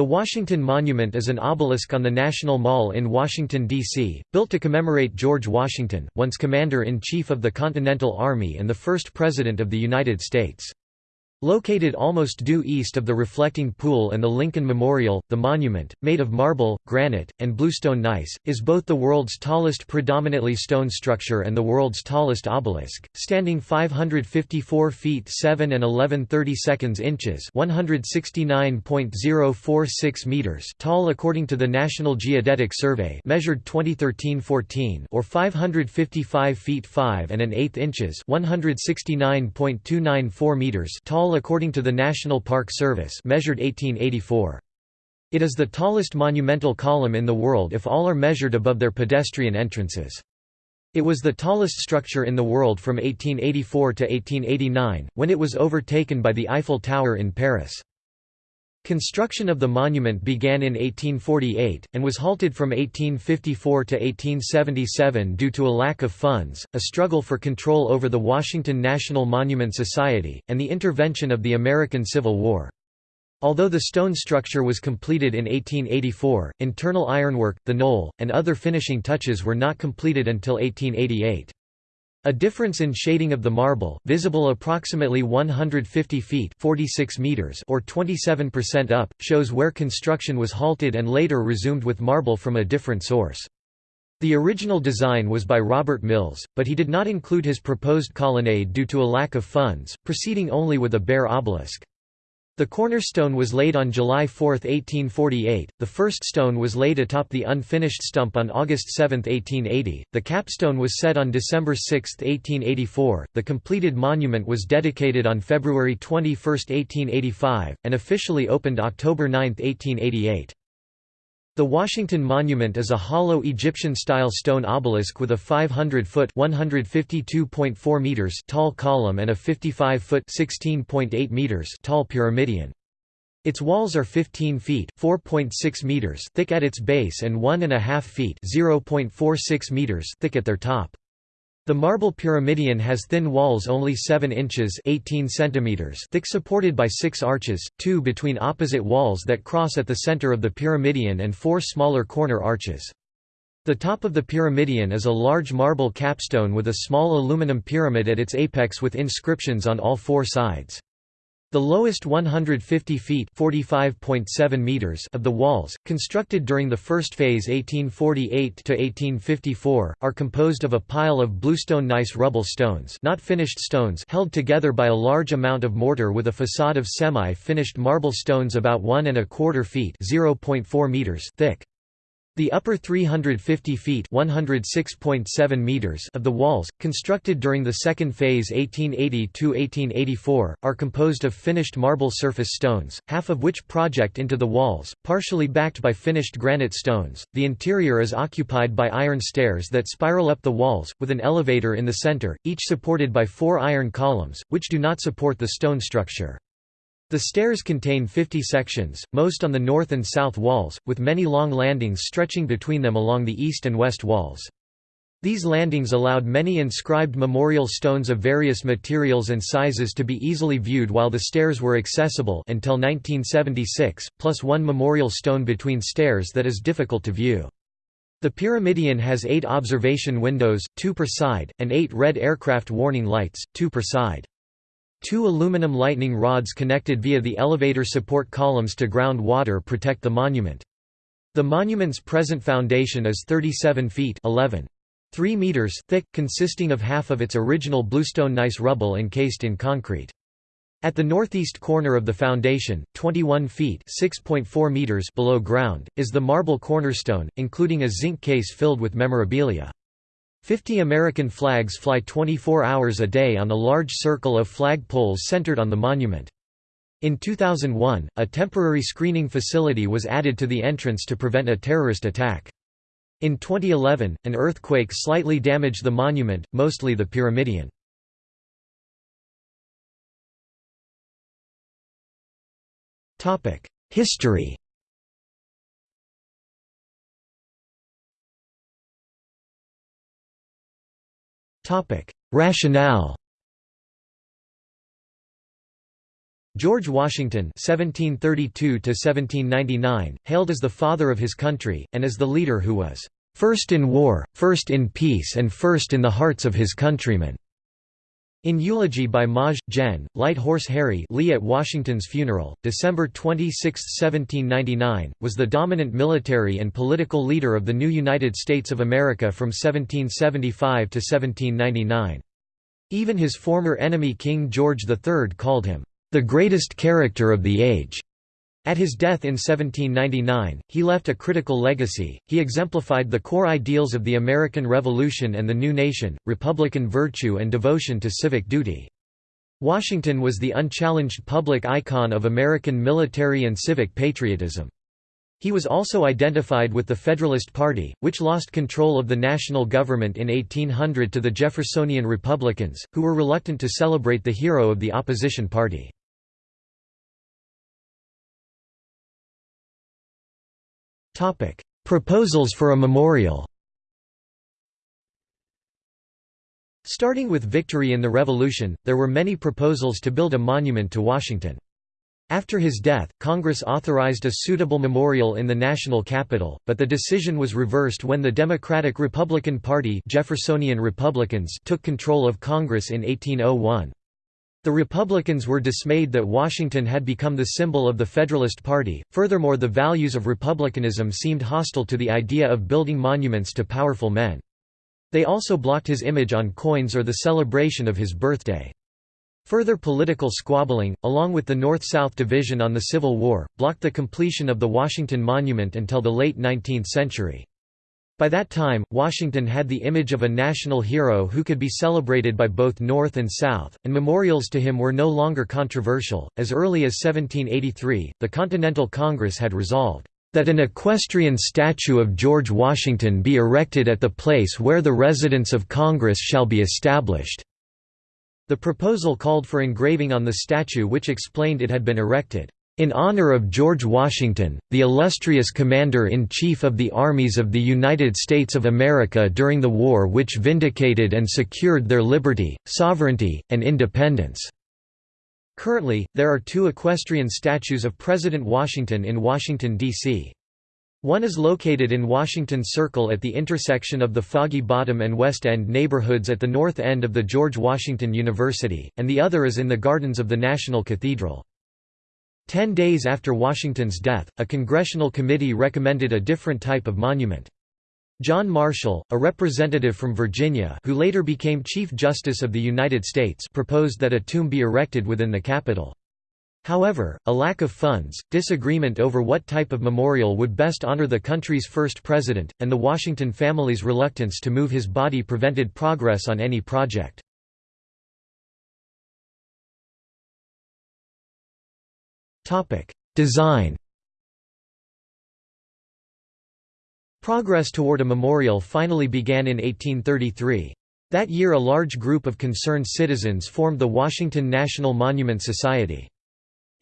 The Washington Monument is an obelisk on the National Mall in Washington, D.C., built to commemorate George Washington, once Commander-in-Chief of the Continental Army and the first President of the United States. Located almost due east of the reflecting pool and the Lincoln Memorial, the monument, made of marble, granite, and bluestone gneiss, is both the world's tallest predominantly stone structure and the world's tallest obelisk, standing 554 feet 7 and 11 seconds inches 169.046 meters tall according to the National Geodetic Survey measured 2013-14 or 555 feet 5 and an eighth inches 169.294 meters tall according to the National Park Service measured 1884. It is the tallest monumental column in the world if all are measured above their pedestrian entrances. It was the tallest structure in the world from 1884 to 1889, when it was overtaken by the Eiffel Tower in Paris. Construction of the monument began in 1848, and was halted from 1854 to 1877 due to a lack of funds, a struggle for control over the Washington National Monument Society, and the intervention of the American Civil War. Although the stone structure was completed in 1884, internal ironwork, the knoll, and other finishing touches were not completed until 1888. A difference in shading of the marble, visible approximately 150 feet 46 meters or 27% up, shows where construction was halted and later resumed with marble from a different source. The original design was by Robert Mills, but he did not include his proposed colonnade due to a lack of funds, proceeding only with a bare obelisk. The cornerstone was laid on July 4, 1848, the first stone was laid atop the unfinished stump on August 7, 1880, the capstone was set on December 6, 1884, the completed monument was dedicated on February 21, 1885, and officially opened October 9, 1888. The Washington Monument is a hollow Egyptian-style stone obelisk with a 500-foot (152.4 meters) tall column and a 55-foot (16.8 meters) tall pyramidion. Its walls are 15 feet (4.6 meters) thick at its base and 1.5 feet (0.46 meters) thick at their top. The marble pyramidion has thin walls only 7 inches 18 centimeters thick supported by six arches, two between opposite walls that cross at the center of the pyramidion and four smaller corner arches. The top of the pyramidion is a large marble capstone with a small aluminum pyramid at its apex with inscriptions on all four sides. The lowest 150 feet meters of the walls, constructed during the first phase 1848–1854, are composed of a pile of bluestone gneiss rubble stones not finished stones held together by a large amount of mortar with a facade of semi-finished marble stones about one and a quarter feet meters thick. The upper 350 feet meters of the walls, constructed during the second phase 1880–1884, are composed of finished marble surface stones, half of which project into the walls, partially backed by finished granite stones. The interior is occupied by iron stairs that spiral up the walls, with an elevator in the center, each supported by four iron columns, which do not support the stone structure. The stairs contain 50 sections, most on the north and south walls, with many long landings stretching between them along the east and west walls. These landings allowed many inscribed memorial stones of various materials and sizes to be easily viewed while the stairs were accessible until 1976, plus one memorial stone between stairs that is difficult to view. The pyramidion has eight observation windows, two per side, and eight red aircraft warning lights, two per side. Two aluminum lightning rods connected via the elevator support columns to ground water protect the monument. The monument's present foundation is 37 feet 11. 3 meters thick, consisting of half of its original bluestone gneiss rubble encased in concrete. At the northeast corner of the foundation, 21 feet (6.4 meters) below ground, is the marble cornerstone, including a zinc case filled with memorabilia. Fifty American flags fly 24 hours a day on a large circle of flag poles centered on the monument. In 2001, a temporary screening facility was added to the entrance to prevent a terrorist attack. In 2011, an earthquake slightly damaged the monument, mostly the pyramidion. History Rationale George Washington (1732–1799), hailed as the father of his country and as the leader who was first in war, first in peace, and first in the hearts of his countrymen." In eulogy by Maj. Gen. Light Horse Harry Lee at Washington's funeral, December 26, 1799, was the dominant military and political leader of the new United States of America from 1775 to 1799. Even his former enemy King George III called him, "...the greatest character of the age." At his death in 1799, he left a critical legacy. He exemplified the core ideals of the American Revolution and the new nation republican virtue and devotion to civic duty. Washington was the unchallenged public icon of American military and civic patriotism. He was also identified with the Federalist Party, which lost control of the national government in 1800 to the Jeffersonian Republicans, who were reluctant to celebrate the hero of the opposition party. Proposals for a memorial Starting with victory in the Revolution, there were many proposals to build a monument to Washington. After his death, Congress authorized a suitable memorial in the national capital, but the decision was reversed when the Democratic-Republican Party Jeffersonian Republicans took control of Congress in 1801. The Republicans were dismayed that Washington had become the symbol of the Federalist Party, furthermore the values of republicanism seemed hostile to the idea of building monuments to powerful men. They also blocked his image on coins or the celebration of his birthday. Further political squabbling, along with the North-South division on the Civil War, blocked the completion of the Washington Monument until the late 19th century. By that time, Washington had the image of a national hero who could be celebrated by both North and South, and memorials to him were no longer controversial. As early as 1783, the Continental Congress had resolved that an equestrian statue of George Washington be erected at the place where the residence of Congress shall be established. The proposal called for engraving on the statue which explained it had been erected, "...in honor of George Washington, the illustrious Commander-in-Chief of the Armies of the United States of America during the war which vindicated and secured their liberty, sovereignty, and independence." Currently, there are two equestrian statues of President Washington in Washington, D.C. One is located in Washington Circle at the intersection of the Foggy Bottom and West End neighborhoods at the north end of the George Washington University, and the other is in the gardens of the National Cathedral. Ten days after Washington's death, a congressional committee recommended a different type of monument. John Marshall, a representative from Virginia who later became Chief Justice of the United States proposed that a tomb be erected within the Capitol. However, a lack of funds, disagreement over what type of memorial would best honor the country's first president, and the Washington family's reluctance to move his body prevented progress on any project. Design Progress toward a memorial finally began in 1833. That year a large group of concerned citizens formed the Washington National Monument Society.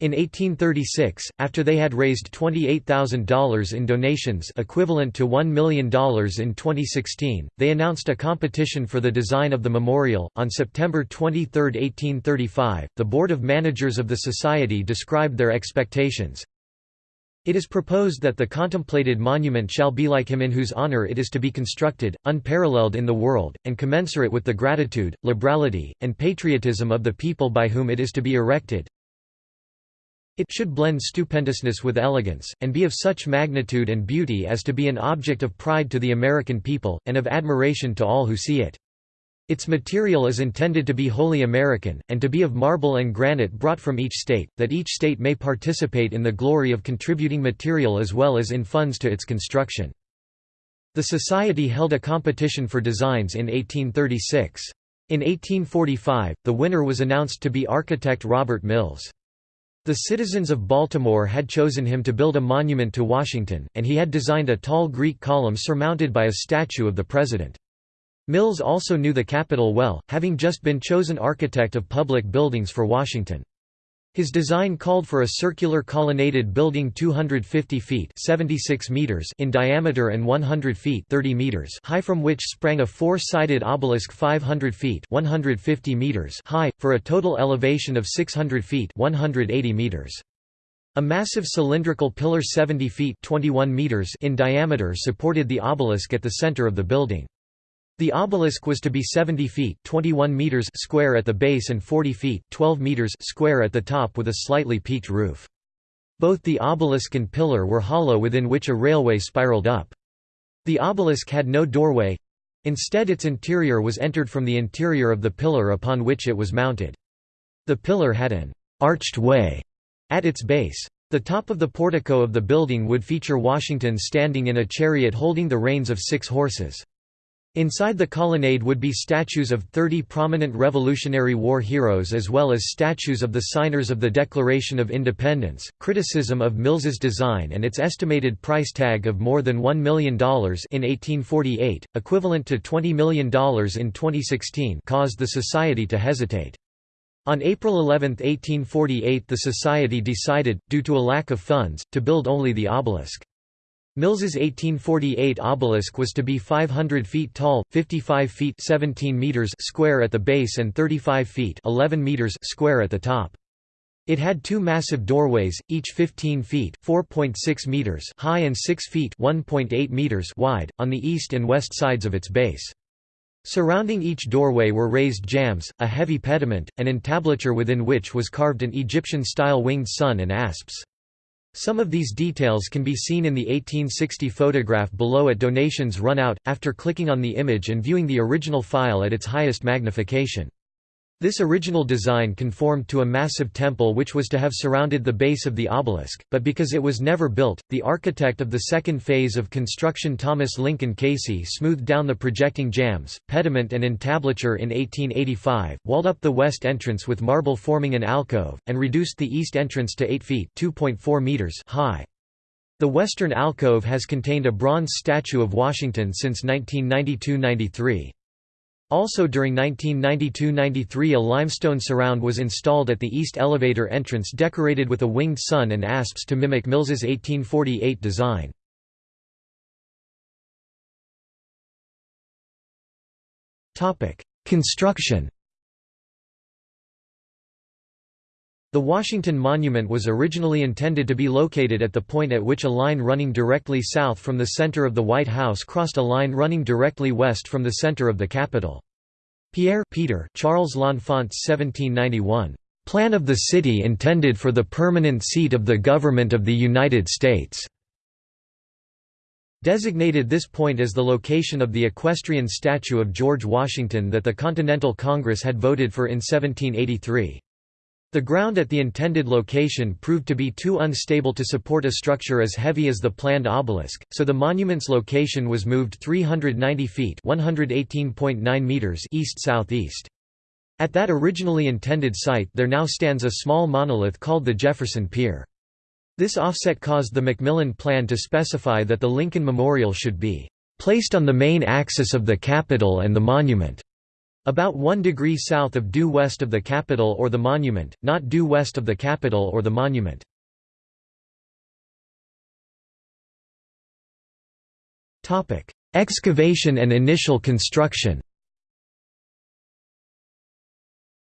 In 1836, after they had raised $28,000 in donations equivalent to $1 million in 2016, they announced a competition for the design of the memorial. On September 23, 1835, the Board of Managers of the Society described their expectations. It is proposed that the contemplated monument shall be like him in whose honor it is to be constructed, unparalleled in the world, and commensurate with the gratitude, liberality, and patriotism of the people by whom it is to be erected, it should blend stupendousness with elegance, and be of such magnitude and beauty as to be an object of pride to the American people, and of admiration to all who see it. Its material is intended to be wholly American, and to be of marble and granite brought from each state, that each state may participate in the glory of contributing material as well as in funds to its construction. The Society held a competition for designs in 1836. In 1845, the winner was announced to be architect Robert Mills. The citizens of Baltimore had chosen him to build a monument to Washington, and he had designed a tall Greek column surmounted by a statue of the president. Mills also knew the Capitol well, having just been chosen architect of public buildings for Washington. His design called for a circular colonnaded building 250 feet 76 meters in diameter and 100 feet 30 meters high from which sprang a four-sided obelisk 500 feet 150 meters high, for a total elevation of 600 feet 180 meters. A massive cylindrical pillar 70 feet 21 meters in diameter supported the obelisk at the center of the building. The obelisk was to be 70 feet 21 meters square at the base and 40 feet 12 meters square at the top with a slightly peaked roof. Both the obelisk and pillar were hollow within which a railway spiraled up. The obelisk had no doorway. Instead its interior was entered from the interior of the pillar upon which it was mounted. The pillar had an arched way at its base. The top of the portico of the building would feature Washington standing in a chariot holding the reins of six horses. Inside the colonnade would be statues of 30 prominent Revolutionary War heroes as well as statues of the signers of the Declaration of Independence. Criticism of Mills's design and its estimated price tag of more than $1 million in 1848, equivalent to $20 million in 2016, caused the Society to hesitate. On April 11, 1848 the Society decided, due to a lack of funds, to build only the obelisk. Mills's 1848 obelisk was to be 500 feet tall, 55 feet 17 meters square at the base and 35 feet 11 meters square at the top. It had two massive doorways, each 15 feet (4.6 meters) high and 6 feet (1.8 meters) wide, on the east and west sides of its base. Surrounding each doorway were raised jambs, a heavy pediment, an entablature within which was carved an Egyptian-style winged sun and asps. Some of these details can be seen in the 1860 photograph below at Donations Run Out, after clicking on the image and viewing the original file at its highest magnification. This original design conformed to a massive temple which was to have surrounded the base of the obelisk, but because it was never built, the architect of the second phase of construction Thomas Lincoln Casey smoothed down the projecting jambs, pediment and entablature in 1885, walled up the west entrance with marble forming an alcove, and reduced the east entrance to 8 feet meters high. The western alcove has contained a bronze statue of Washington since 1992–93. Also during 1992–93 a limestone surround was installed at the east elevator entrance decorated with a winged sun and asps to mimic Mills's 1848 design. Construction The Washington Monument was originally intended to be located at the point at which a line running directly south from the center of the White House crossed a line running directly west from the center of the Capitol. Pierre Peter Charles L'Enfant 1791. Plan of the city intended for the permanent seat of the Government of the United States designated this point as the location of the equestrian statue of George Washington that the Continental Congress had voted for in 1783. The ground at the intended location proved to be too unstable to support a structure as heavy as the planned obelisk, so the monument's location was moved 390 feet meters east-southeast. At that originally intended site there now stands a small monolith called the Jefferson Pier. This offset caused the McMillan Plan to specify that the Lincoln Memorial should be placed on the main axis of the Capitol and the monument. About 1 degree south of due west of the Capitol or the monument, not due west of the Capitol or the monument. Excavation and initial construction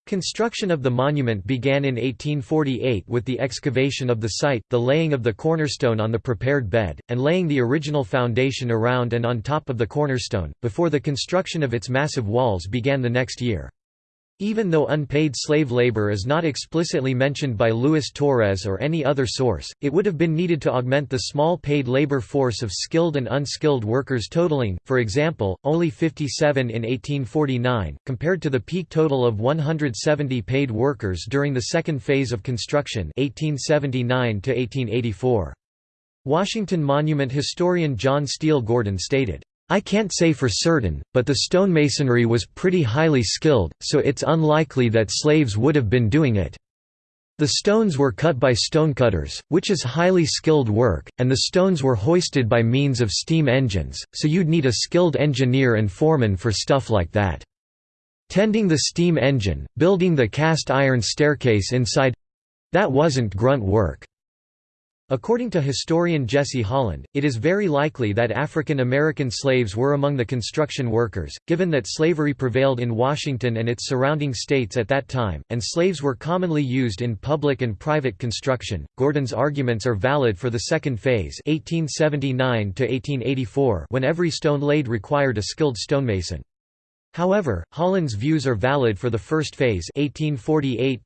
Construction of the monument began in 1848 with the excavation of the site, the laying of the cornerstone on the prepared bed, and laying the original foundation around and on top of the cornerstone, before the construction of its massive walls began the next year. Even though unpaid slave labor is not explicitly mentioned by Luis Torres or any other source, it would have been needed to augment the small paid labor force of skilled and unskilled workers totaling, for example, only 57 in 1849, compared to the peak total of 170 paid workers during the second phase of construction 1879 Washington Monument historian John Steele Gordon stated, I can't say for certain, but the stonemasonry was pretty highly skilled, so it's unlikely that slaves would have been doing it. The stones were cut by stonecutters, which is highly skilled work, and the stones were hoisted by means of steam engines, so you'd need a skilled engineer and foreman for stuff like that. Tending the steam engine, building the cast iron staircase inside That wasn't grunt work. According to historian Jesse Holland, it is very likely that African American slaves were among the construction workers, given that slavery prevailed in Washington and its surrounding states at that time, and slaves were commonly used in public and private construction. Gordon's arguments are valid for the second phase, 1879 to 1884, when every stone laid required a skilled stonemason. However, Holland's views are valid for the first phase 1848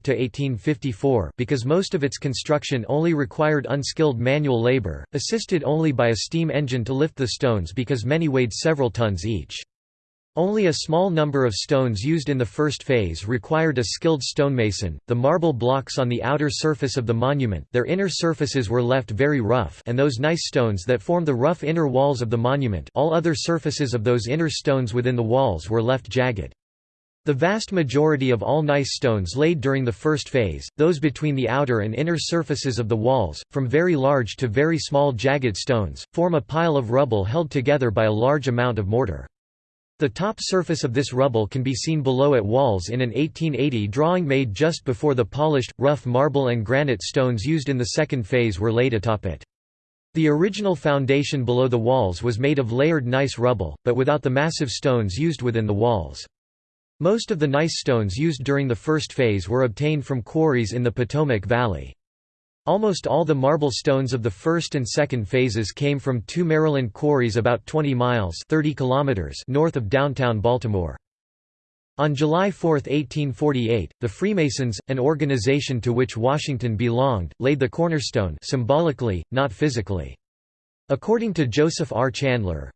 because most of its construction only required unskilled manual labor, assisted only by a steam engine to lift the stones because many weighed several tons each. Only a small number of stones used in the first phase required a skilled stonemason. The marble blocks on the outer surface of the monument, their inner surfaces were left very rough, and those gneiss stones that form the rough inner walls of the monument, all other surfaces of those inner stones within the walls were left jagged. The vast majority of all gneiss stones laid during the first phase, those between the outer and inner surfaces of the walls, from very large to very small jagged stones, form a pile of rubble held together by a large amount of mortar. The top surface of this rubble can be seen below at walls in an 1880 drawing made just before the polished, rough marble and granite stones used in the second phase were laid atop it. The original foundation below the walls was made of layered gneiss rubble, but without the massive stones used within the walls. Most of the gneiss stones used during the first phase were obtained from quarries in the Potomac Valley. Almost all the marble stones of the first and second phases came from two Maryland quarries about 20 miles 30 kilometers north of downtown Baltimore. On July 4, 1848, the Freemasons, an organization to which Washington belonged, laid the cornerstone symbolically, not physically. According to Joseph R. Chandler,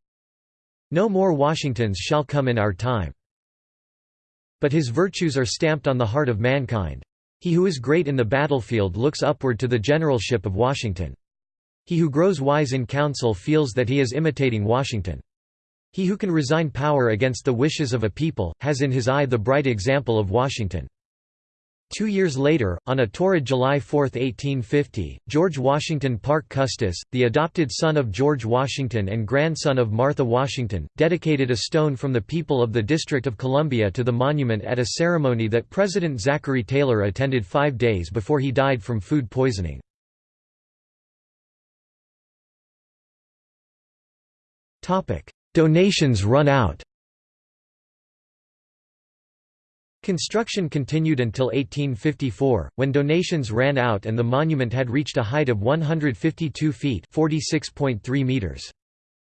No more Washingtons shall come in our time. But his virtues are stamped on the heart of mankind. He who is great in the battlefield looks upward to the generalship of Washington. He who grows wise in council feels that he is imitating Washington. He who can resign power against the wishes of a people, has in his eye the bright example of Washington. Two years later, on a torrid July 4, 1850, George Washington Parke Custis, the adopted son of George Washington and grandson of Martha Washington, dedicated a stone from the people of the District of Columbia to the monument at a ceremony that President Zachary Taylor attended five days before he died from food poisoning. Donations run out Construction continued until 1854, when donations ran out and the monument had reached a height of 152 feet meters.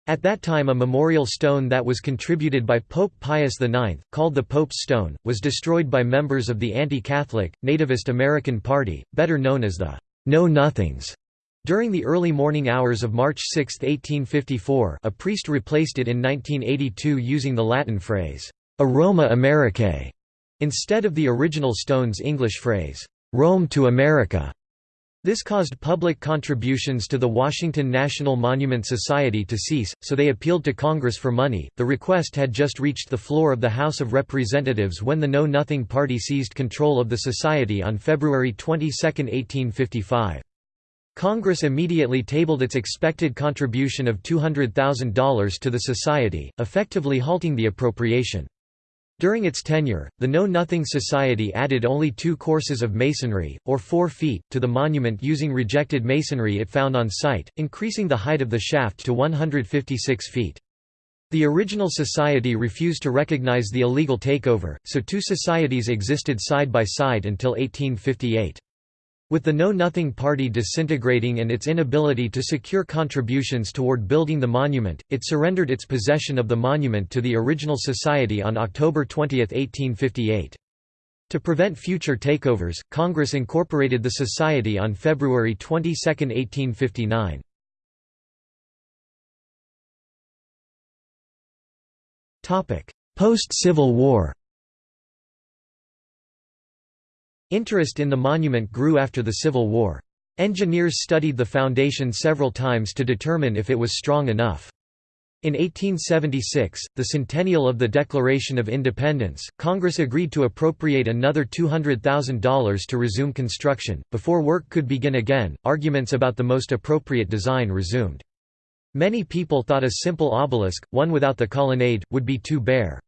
At that time a memorial stone that was contributed by Pope Pius IX, called the Pope's Stone, was destroyed by members of the anti-Catholic, nativist American Party, better known as the Know-Nothings. During the early morning hours of March 6, 1854 a priest replaced it in 1982 using the Latin phrase, A Roma Americae, Instead of the original Stone's English phrase, "'Rome to America' This caused public contributions to the Washington National Monument Society to cease, so they appealed to Congress for money. The request had just reached the floor of the House of Representatives when the Know Nothing Party seized control of the society on February 22, 1855. Congress immediately tabled its expected contribution of $200,000 to the society, effectively halting the appropriation. During its tenure, the Know Nothing Society added only two courses of masonry, or four feet, to the monument using rejected masonry it found on site, increasing the height of the shaft to 156 feet. The original society refused to recognize the illegal takeover, so two societies existed side by side until 1858. With the Know Nothing Party disintegrating and its inability to secure contributions toward building the monument, it surrendered its possession of the monument to the original society on October 20, 1858. To prevent future takeovers, Congress incorporated the society on February 22, 1859. Post-Civil War Interest in the monument grew after the Civil War. Engineers studied the foundation several times to determine if it was strong enough. In 1876, the centennial of the Declaration of Independence, Congress agreed to appropriate another $200,000 to resume construction. Before work could begin again, arguments about the most appropriate design resumed. Many people thought a simple obelisk, one without the colonnade, would be too bare.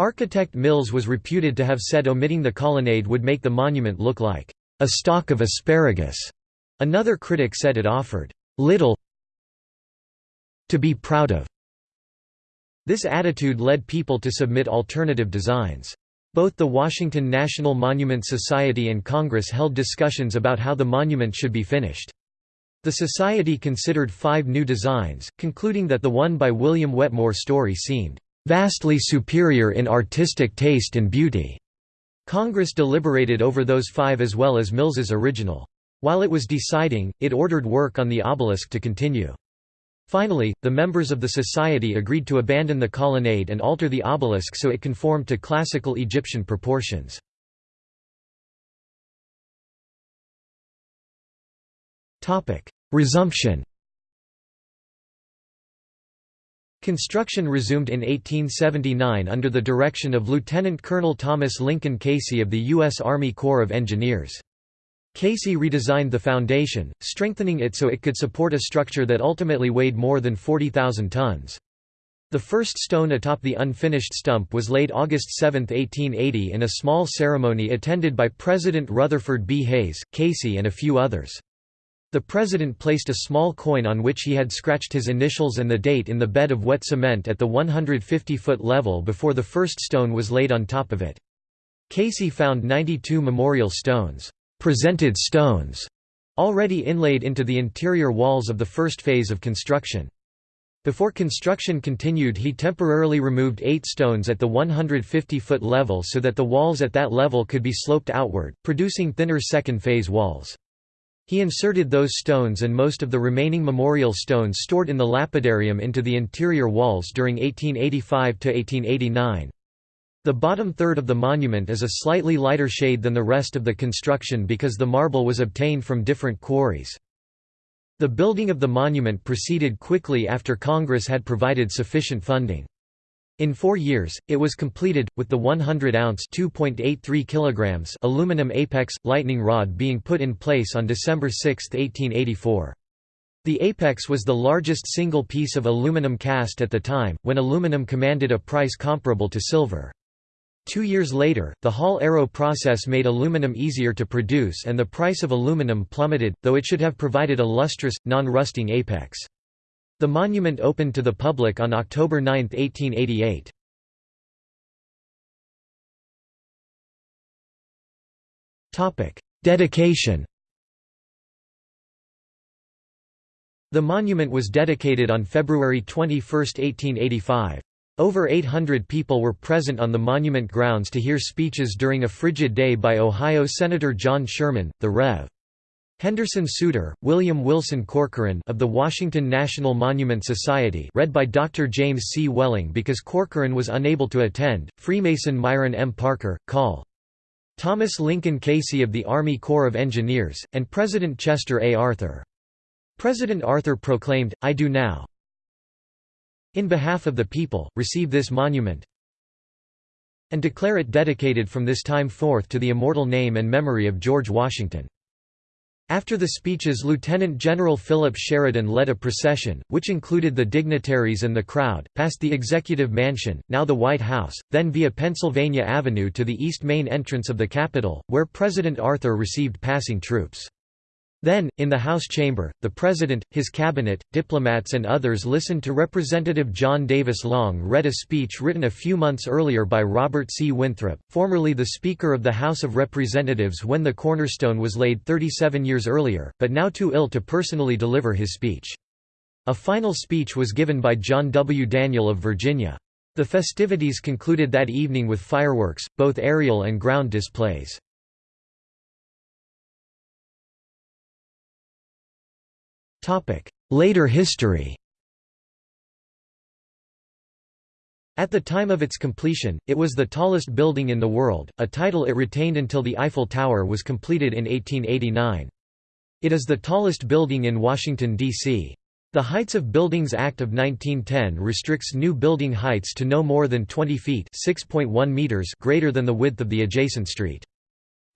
Architect Mills was reputed to have said omitting the colonnade would make the monument look like a stalk of asparagus. Another critic said it offered little to be proud of. This attitude led people to submit alternative designs. Both the Washington National Monument Society and Congress held discussions about how the monument should be finished. The Society considered five new designs, concluding that the one by William Wetmore Story seemed "...vastly superior in artistic taste and beauty." Congress deliberated over those five as well as Mills's original. While it was deciding, it ordered work on the obelisk to continue. Finally, the members of the society agreed to abandon the colonnade and alter the obelisk so it conformed to classical Egyptian proportions. Resumption Construction resumed in 1879 under the direction of Lieutenant Colonel Thomas Lincoln Casey of the U.S. Army Corps of Engineers. Casey redesigned the foundation, strengthening it so it could support a structure that ultimately weighed more than 40,000 tons. The first stone atop the unfinished stump was laid August 7, 1880 in a small ceremony attended by President Rutherford B. Hayes, Casey and a few others. The president placed a small coin on which he had scratched his initials and the date in the bed of wet cement at the 150-foot level before the first stone was laid on top of it. Casey found 92 memorial stones, presented stones, already inlaid into the interior walls of the first phase of construction. Before construction continued he temporarily removed eight stones at the 150-foot level so that the walls at that level could be sloped outward, producing thinner second-phase walls. He inserted those stones and most of the remaining memorial stones stored in the lapidarium into the interior walls during 1885–1889. The bottom third of the monument is a slightly lighter shade than the rest of the construction because the marble was obtained from different quarries. The building of the monument proceeded quickly after Congress had provided sufficient funding. In four years, it was completed, with the 100-ounce kilograms aluminum apex, lightning rod being put in place on December 6, 1884. The apex was the largest single piece of aluminum cast at the time, when aluminum commanded a price comparable to silver. Two years later, the Hall-Héroult process made aluminum easier to produce and the price of aluminum plummeted, though it should have provided a lustrous, non-rusting apex. The monument opened to the public on October 9, 1888. Dedication The monument was dedicated on February 21, 1885. Over 800 people were present on the monument grounds to hear speeches during a frigid day by Ohio Senator John Sherman, the Rev. Henderson Suter, William Wilson Corcoran of the Washington National Monument Society read by Dr. James C. Welling because Corcoran was unable to attend, Freemason Myron M. Parker, Col. Thomas Lincoln Casey of the Army Corps of Engineers, and President Chester A. Arthur. President Arthur proclaimed, I do now, in behalf of the people, receive this monument and declare it dedicated from this time forth to the immortal name and memory of George Washington. After the speeches Lieutenant General Philip Sheridan led a procession, which included the dignitaries and the crowd, past the Executive Mansion, now the White House, then via Pennsylvania Avenue to the east main entrance of the Capitol, where President Arthur received passing troops. Then, in the House chamber, the President, his cabinet, diplomats and others listened to Representative John Davis Long read a speech written a few months earlier by Robert C. Winthrop, formerly the Speaker of the House of Representatives when the cornerstone was laid 37 years earlier, but now too ill to personally deliver his speech. A final speech was given by John W. Daniel of Virginia. The festivities concluded that evening with fireworks, both aerial and ground displays. Later history At the time of its completion, it was the tallest building in the world, a title it retained until the Eiffel Tower was completed in 1889. It is the tallest building in Washington, D.C. The Heights of Buildings Act of 1910 restricts new building heights to no more than 20 feet meters greater than the width of the adjacent street.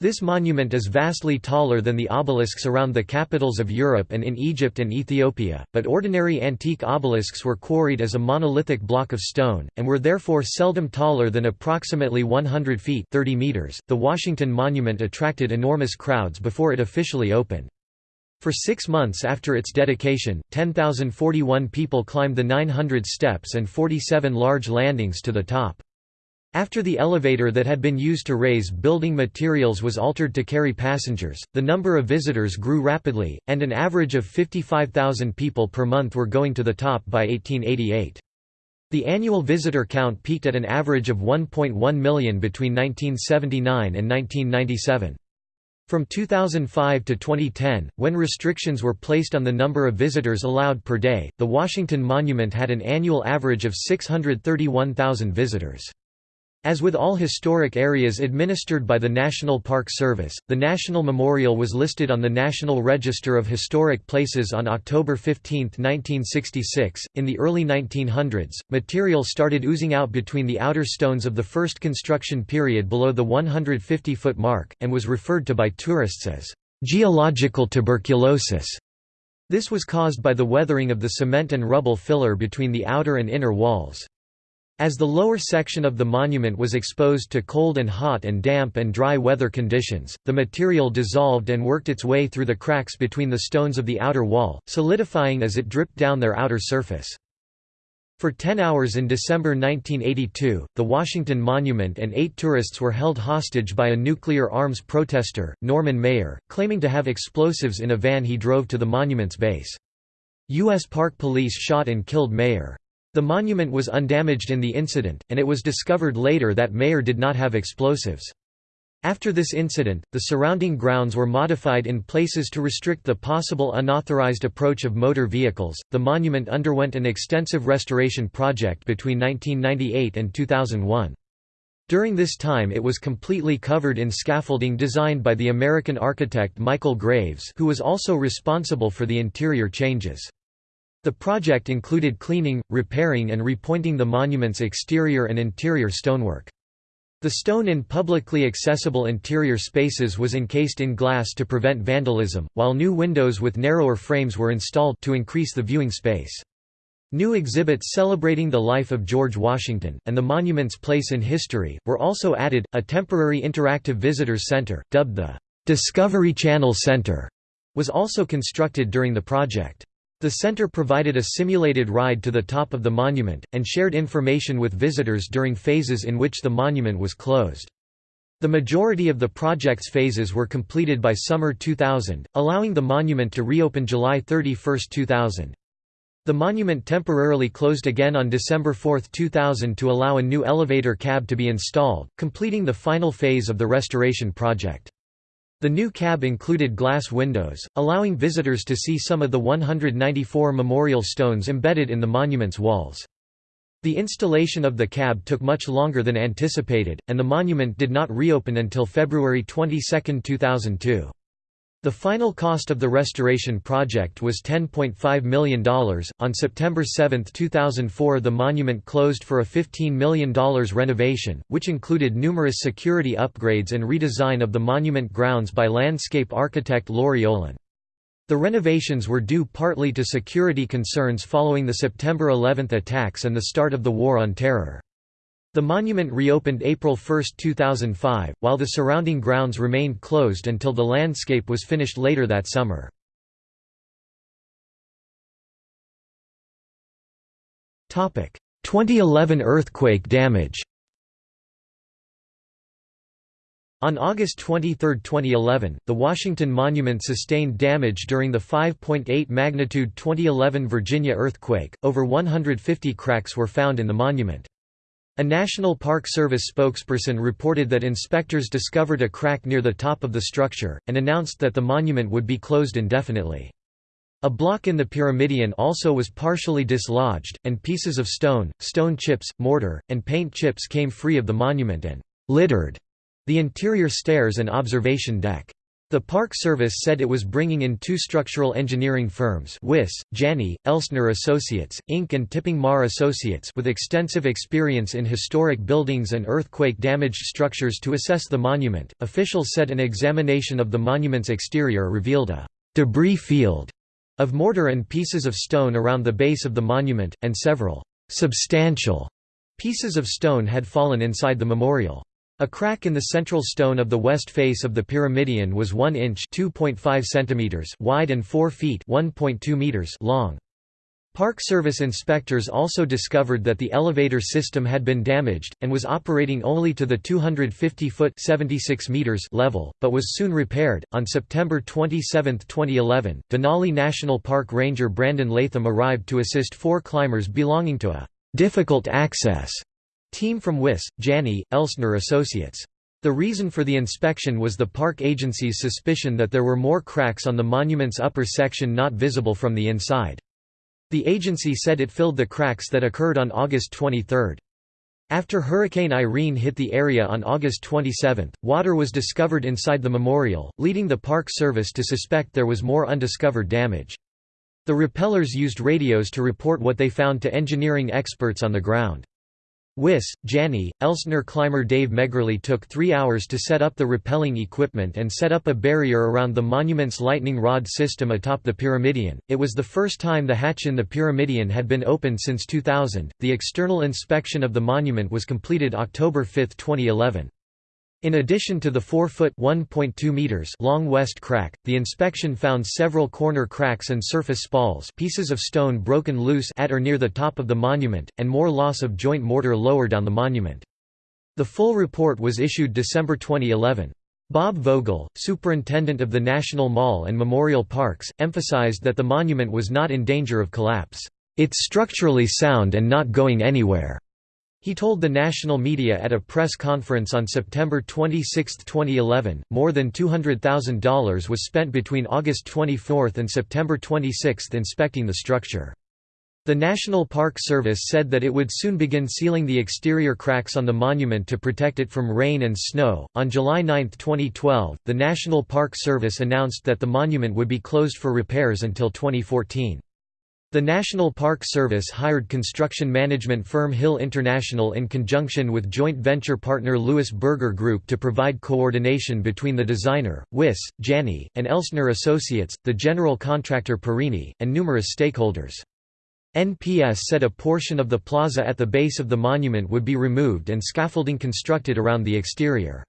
This monument is vastly taller than the obelisks around the capitals of Europe and in Egypt and Ethiopia, but ordinary antique obelisks were quarried as a monolithic block of stone, and were therefore seldom taller than approximately 100 feet 30 meters. .The Washington Monument attracted enormous crowds before it officially opened. For six months after its dedication, 10,041 people climbed the 900 steps and 47 large landings to the top. After the elevator that had been used to raise building materials was altered to carry passengers, the number of visitors grew rapidly, and an average of 55,000 people per month were going to the top by 1888. The annual visitor count peaked at an average of 1.1 million between 1979 and 1997. From 2005 to 2010, when restrictions were placed on the number of visitors allowed per day, the Washington Monument had an annual average of 631,000 visitors. As with all historic areas administered by the National Park Service, the National Memorial was listed on the National Register of Historic Places on October 15, 1966. In the early 1900s, material started oozing out between the outer stones of the first construction period below the 150 foot mark, and was referred to by tourists as geological tuberculosis. This was caused by the weathering of the cement and rubble filler between the outer and inner walls. As the lower section of the monument was exposed to cold and hot and damp and dry weather conditions, the material dissolved and worked its way through the cracks between the stones of the outer wall, solidifying as it dripped down their outer surface. For 10 hours in December 1982, the Washington Monument and eight tourists were held hostage by a nuclear arms protester, Norman Mayer, claiming to have explosives in a van he drove to the monument's base. U.S. Park Police shot and killed Mayer. The monument was undamaged in the incident, and it was discovered later that Mayer did not have explosives. After this incident, the surrounding grounds were modified in places to restrict the possible unauthorized approach of motor vehicles. The monument underwent an extensive restoration project between 1998 and 2001. During this time it was completely covered in scaffolding designed by the American architect Michael Graves who was also responsible for the interior changes. The project included cleaning, repairing and repointing the monument's exterior and interior stonework. The stone in publicly accessible interior spaces was encased in glass to prevent vandalism, while new windows with narrower frames were installed to increase the viewing space. New exhibits celebrating the life of George Washington, and the monument's place in history, were also added. A temporary interactive visitors center, dubbed the Discovery Channel Center, was also constructed during the project. The center provided a simulated ride to the top of the monument, and shared information with visitors during phases in which the monument was closed. The majority of the project's phases were completed by summer 2000, allowing the monument to reopen July 31, 2000. The monument temporarily closed again on December 4, 2000 to allow a new elevator cab to be installed, completing the final phase of the restoration project. The new cab included glass windows, allowing visitors to see some of the 194 memorial stones embedded in the monument's walls. The installation of the cab took much longer than anticipated, and the monument did not reopen until February 22, 2002. The final cost of the restoration project was $10.5 million. On September 7, 2004, the monument closed for a $15 million renovation, which included numerous security upgrades and redesign of the monument grounds by landscape architect Laurie Olin. The renovations were due partly to security concerns following the September 11 attacks and the start of the War on Terror. The monument reopened April 1, 2005, while the surrounding grounds remained closed until the landscape was finished later that summer. Topic: 2011 earthquake damage. On August 23, 2011, the Washington Monument sustained damage during the 5.8 magnitude 2011 Virginia earthquake. Over 150 cracks were found in the monument. A National Park Service spokesperson reported that inspectors discovered a crack near the top of the structure, and announced that the monument would be closed indefinitely. A block in the Pyramidion also was partially dislodged, and pieces of stone, stone chips, mortar, and paint chips came free of the monument and littered the interior stairs and observation deck. The Park Service said it was bringing in two structural engineering firms Wiss, Janney, Elstner Associates, Inc. and Tipping Mar Associates with extensive experience in historic buildings and earthquake-damaged structures to assess the monument. Officials said an examination of the monument's exterior revealed a «debris field» of mortar and pieces of stone around the base of the monument, and several «substantial» pieces of stone had fallen inside the memorial. A crack in the central stone of the west face of the pyramidion was 1 inch centimeters wide and 4 feet meters long. Park Service inspectors also discovered that the elevator system had been damaged, and was operating only to the 250-foot level, but was soon repaired. On September 27, 2011, Denali National Park Ranger Brandon Latham arrived to assist four climbers belonging to a difficult access Team from Wyss, Janney, Elstner Associates. The reason for the inspection was the park agency's suspicion that there were more cracks on the monument's upper section not visible from the inside. The agency said it filled the cracks that occurred on August 23. After Hurricane Irene hit the area on August 27, water was discovered inside the memorial, leading the Park Service to suspect there was more undiscovered damage. The repellers used radios to report what they found to engineering experts on the ground. Wyss, Janney, Elstner climber Dave Megerly took three hours to set up the rappelling equipment and set up a barrier around the monument's lightning rod system atop the pyramidion. It was the first time the hatch in the pyramidion had been opened since 2000. The external inspection of the monument was completed October 5, 2011. In addition to the 4-foot long west crack, the inspection found several corner cracks and surface spalls pieces of stone broken loose at or near the top of the monument, and more loss of joint mortar lower down the monument. The full report was issued December 2011. Bob Vogel, superintendent of the National Mall and Memorial Parks, emphasized that the monument was not in danger of collapse. It's structurally sound and not going anywhere. He told the national media at a press conference on September 26, 2011, more than $200,000 was spent between August 24 and September 26 inspecting the structure. The National Park Service said that it would soon begin sealing the exterior cracks on the monument to protect it from rain and snow. On July 9, 2012, the National Park Service announced that the monument would be closed for repairs until 2014. The National Park Service hired construction management firm Hill International in conjunction with joint venture partner Louis Berger Group to provide coordination between the designer, Wyss, Janney, and Elstner Associates, the general contractor Perini, and numerous stakeholders. NPS said a portion of the plaza at the base of the monument would be removed and scaffolding constructed around the exterior.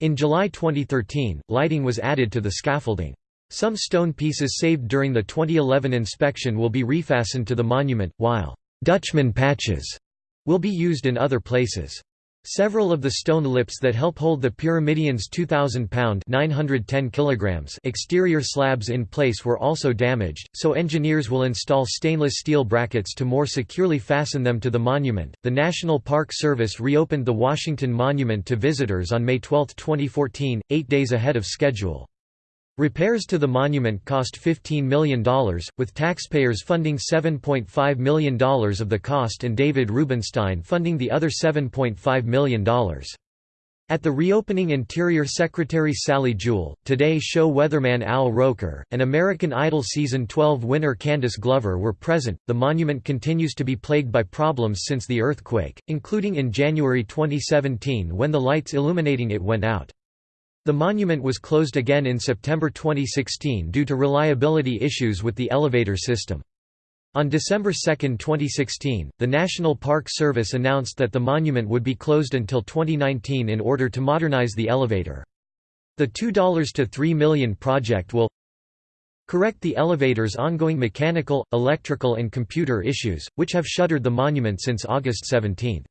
In July 2013, lighting was added to the scaffolding. Some stone pieces saved during the 2011 inspection will be refastened to the monument, while «Dutchman patches» will be used in other places. Several of the stone lips that help hold the pyramidion's 2,000-pound exterior slabs in place were also damaged, so engineers will install stainless steel brackets to more securely fasten them to the monument. The National Park Service reopened the Washington Monument to visitors on May 12, 2014, eight days ahead of schedule. Repairs to the monument cost $15 million, with taxpayers funding $7.5 million of the cost and David Rubenstein funding the other $7.5 million. At the reopening Interior Secretary Sally Jewell, Today Show weatherman Al Roker, and American Idol Season 12 winner Candice Glover were present. The monument continues to be plagued by problems since the earthquake, including in January 2017 when the lights illuminating it went out. The monument was closed again in September 2016 due to reliability issues with the elevator system. On December 2, 2016, the National Park Service announced that the monument would be closed until 2019 in order to modernize the elevator. The $2 to 3 million project will correct the elevator's ongoing mechanical, electrical and computer issues, which have shuttered the monument since August 17.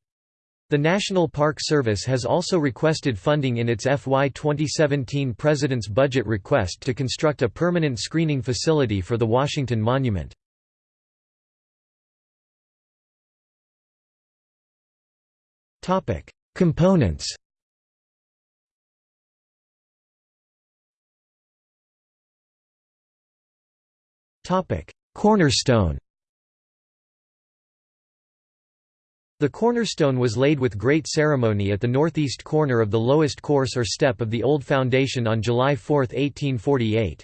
The National Park Service has also requested funding in its FY 2017 President's budget request to construct a permanent screening facility for the Washington Monument. Components Cornerstone The cornerstone was laid with great ceremony at the northeast corner of the lowest course or step of the old foundation on July 4, 1848.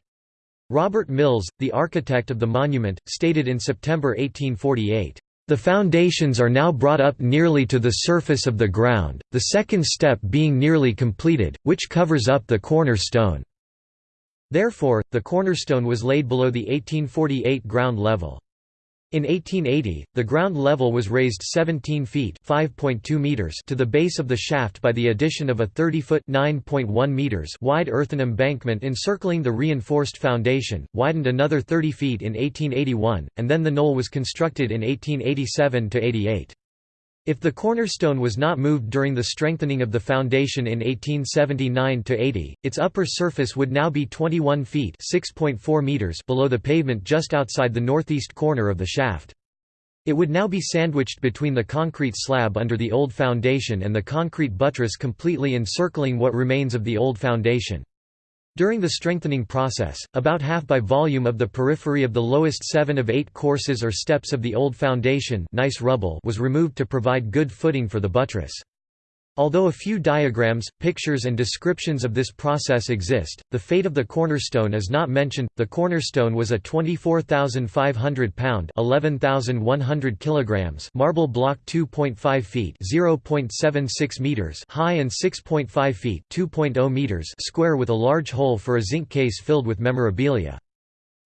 Robert Mills, the architect of the monument, stated in September 1848, "...the foundations are now brought up nearly to the surface of the ground, the second step being nearly completed, which covers up the cornerstone." Therefore, the cornerstone was laid below the 1848 ground level. In 1880, the ground level was raised 17 feet meters to the base of the shaft by the addition of a 30-foot meters wide earthen embankment encircling the reinforced foundation, widened another 30 feet in 1881, and then the knoll was constructed in 1887–88. If the cornerstone was not moved during the strengthening of the foundation in 1879–80, its upper surface would now be 21 feet meters below the pavement just outside the northeast corner of the shaft. It would now be sandwiched between the concrete slab under the old foundation and the concrete buttress completely encircling what remains of the old foundation. During the strengthening process, about half by volume of the periphery of the lowest seven of eight courses or steps of the old foundation nice rubble was removed to provide good footing for the buttress. Although a few diagrams, pictures and descriptions of this process exist, the fate of the cornerstone is not mentioned. The cornerstone was a 24,500 pound (11,100 kilograms) marble block 2.5 feet (0.76 meters) high and 6.5 feet (2.0 meters) square with a large hole for a zinc case filled with memorabilia.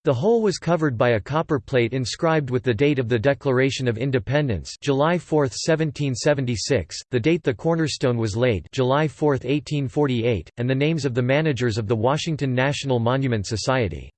The whole was covered by a copper plate inscribed with the date of the Declaration of Independence July 4, 1776, the date the cornerstone was laid July 4, 1848, and the names of the managers of the Washington National Monument Society.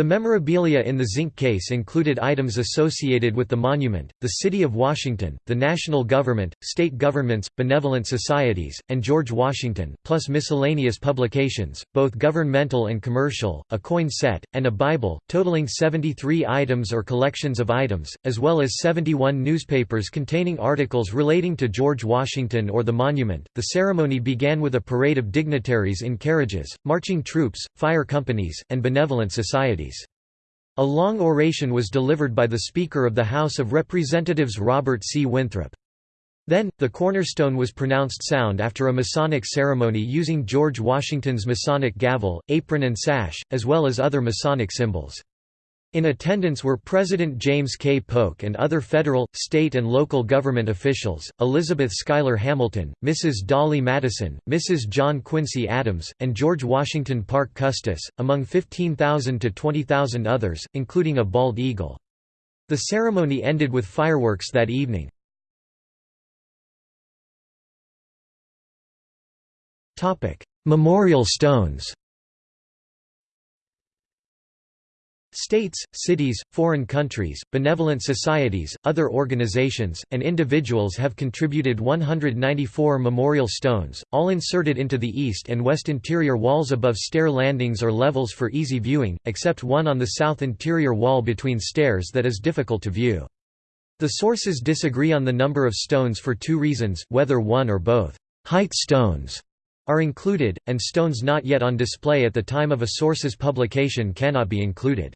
The memorabilia in the zinc case included items associated with the monument, the City of Washington, the national government, state governments, benevolent societies, and George Washington, plus miscellaneous publications, both governmental and commercial, a coin set, and a Bible, totaling 73 items or collections of items, as well as 71 newspapers containing articles relating to George Washington or the monument. The ceremony began with a parade of dignitaries in carriages, marching troops, fire companies, and benevolent societies. A long oration was delivered by the Speaker of the House of Representatives Robert C. Winthrop. Then, the cornerstone was pronounced sound after a Masonic ceremony using George Washington's Masonic gavel, apron and sash, as well as other Masonic symbols. In attendance were President James K. Polk and other federal, state and local government officials, Elizabeth Schuyler Hamilton, Mrs. Dolly Madison, Mrs. John Quincy Adams, and George Washington Parke Custis, among 15,000 to 20,000 others, including a bald eagle. The ceremony ended with fireworks that evening. Memorial stones States, cities, foreign countries, benevolent societies, other organizations, and individuals have contributed 194 memorial stones, all inserted into the east and west interior walls above stair landings or levels for easy viewing, except one on the south interior wall between stairs that is difficult to view. The sources disagree on the number of stones for two reasons, whether one or both height stones are included, and stones not yet on display at the time of a source's publication cannot be included.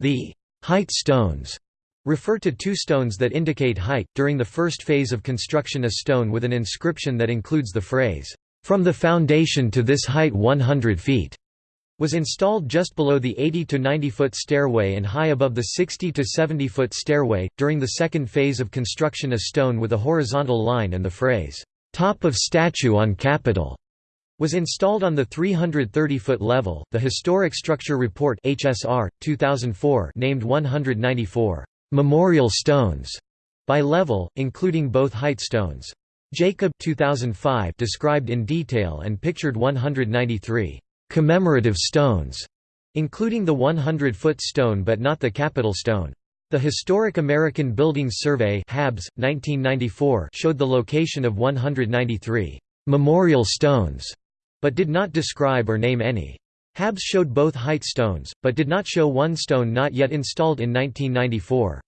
The height stones refer to two stones that indicate height. During the first phase of construction, a stone with an inscription that includes the phrase, From the foundation to this height 100 feet, was installed just below the 80 to 90 foot stairway and high above the 60 to 70 foot stairway. During the second phase of construction, a stone with a horizontal line and the phrase, Top of statue on Capitol was installed on the 330-foot level. The Historic Structure Report (HSR) 2004 named 194 memorial stones by level, including both height stones. Jacob 2005 described in detail and pictured 193 commemorative stones, including the 100-foot stone but not the Capitol stone. The Historic American Buildings Survey (HABS) 1994 showed the location of 193 memorial stones but did not describe or name any. Habs showed both height stones, but did not show one stone not yet installed in 1994.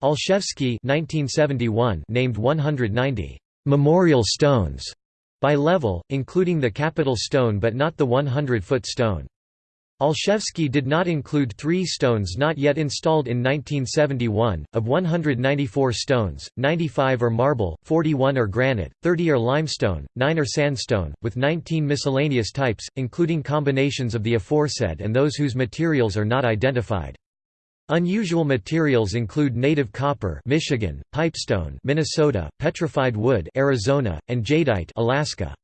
Olszewski named 190 «memorial stones» by level, including the Capitol stone but not the 100-foot stone. Olszewski did not include three stones not yet installed in 1971. Of 194 stones, 95 are marble, 41 are granite, 30 are limestone, 9 are sandstone, with 19 miscellaneous types, including combinations of the aforesaid and those whose materials are not identified. Unusual materials include native copper Michigan, pipestone Minnesota, petrified wood Arizona, and jadeite Alaska.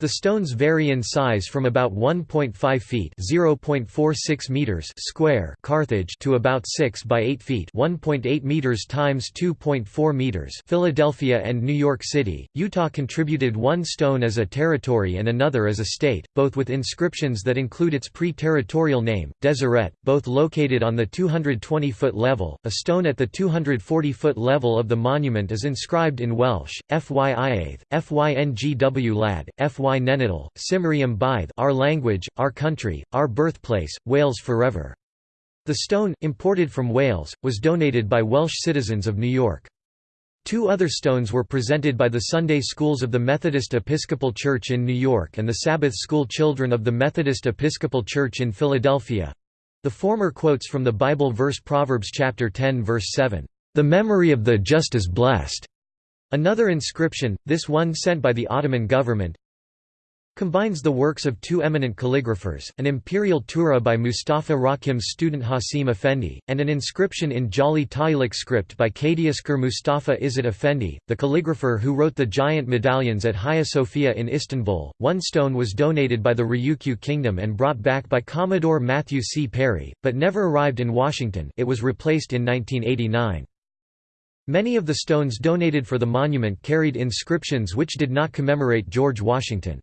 The stones vary in size from about 1.5 feet (0.46 meters) square Carthage to about 6 by 8 feet (1.8 meters times 2.4 meters) Philadelphia and New York City. Utah contributed one stone as a territory and another as a state, both with inscriptions that include its pre-territorial name, Deseret, both located on the 220-foot level. A stone at the 240-foot level of the monument is inscribed in Welsh, Fyiaith, Fyngw lad, Fy Y Nenadal, Bythe our language, our country, our birthplace, Wales forever. The stone, imported from Wales, was donated by Welsh citizens of New York. Two other stones were presented by the Sunday schools of the Methodist Episcopal Church in New York and the Sabbath School children of the Methodist Episcopal Church in Philadelphia. The former quotes from the Bible verse Proverbs chapter 10 verse 7, "The memory of the just is blessed." Another inscription, this one sent by the Ottoman government, combines the works of two eminent calligraphers, an imperial tughra by Mustafa Rakim's student Hasim Effendi, and an inscription in Jali Taylik script by Kadiasker Mustafa Izzat Effendi, the calligrapher who wrote the giant medallions at Hagia Sophia in Istanbul. One stone was donated by the Ryukyu Kingdom and brought back by Commodore Matthew C. Perry, but never arrived in Washington it was replaced in 1989. Many of the stones donated for the monument carried inscriptions which did not commemorate George Washington.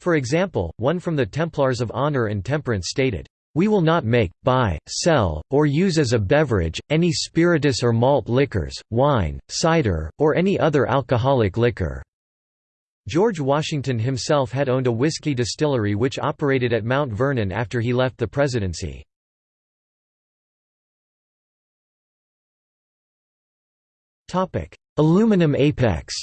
For example, one from the Templars of Honor and Temperance stated, "...we will not make, buy, sell, or use as a beverage, any spirituous or malt liquors, wine, cider, or any other alcoholic liquor." George Washington himself had owned a whiskey distillery which operated at Mount Vernon after he left the presidency. Aluminum apex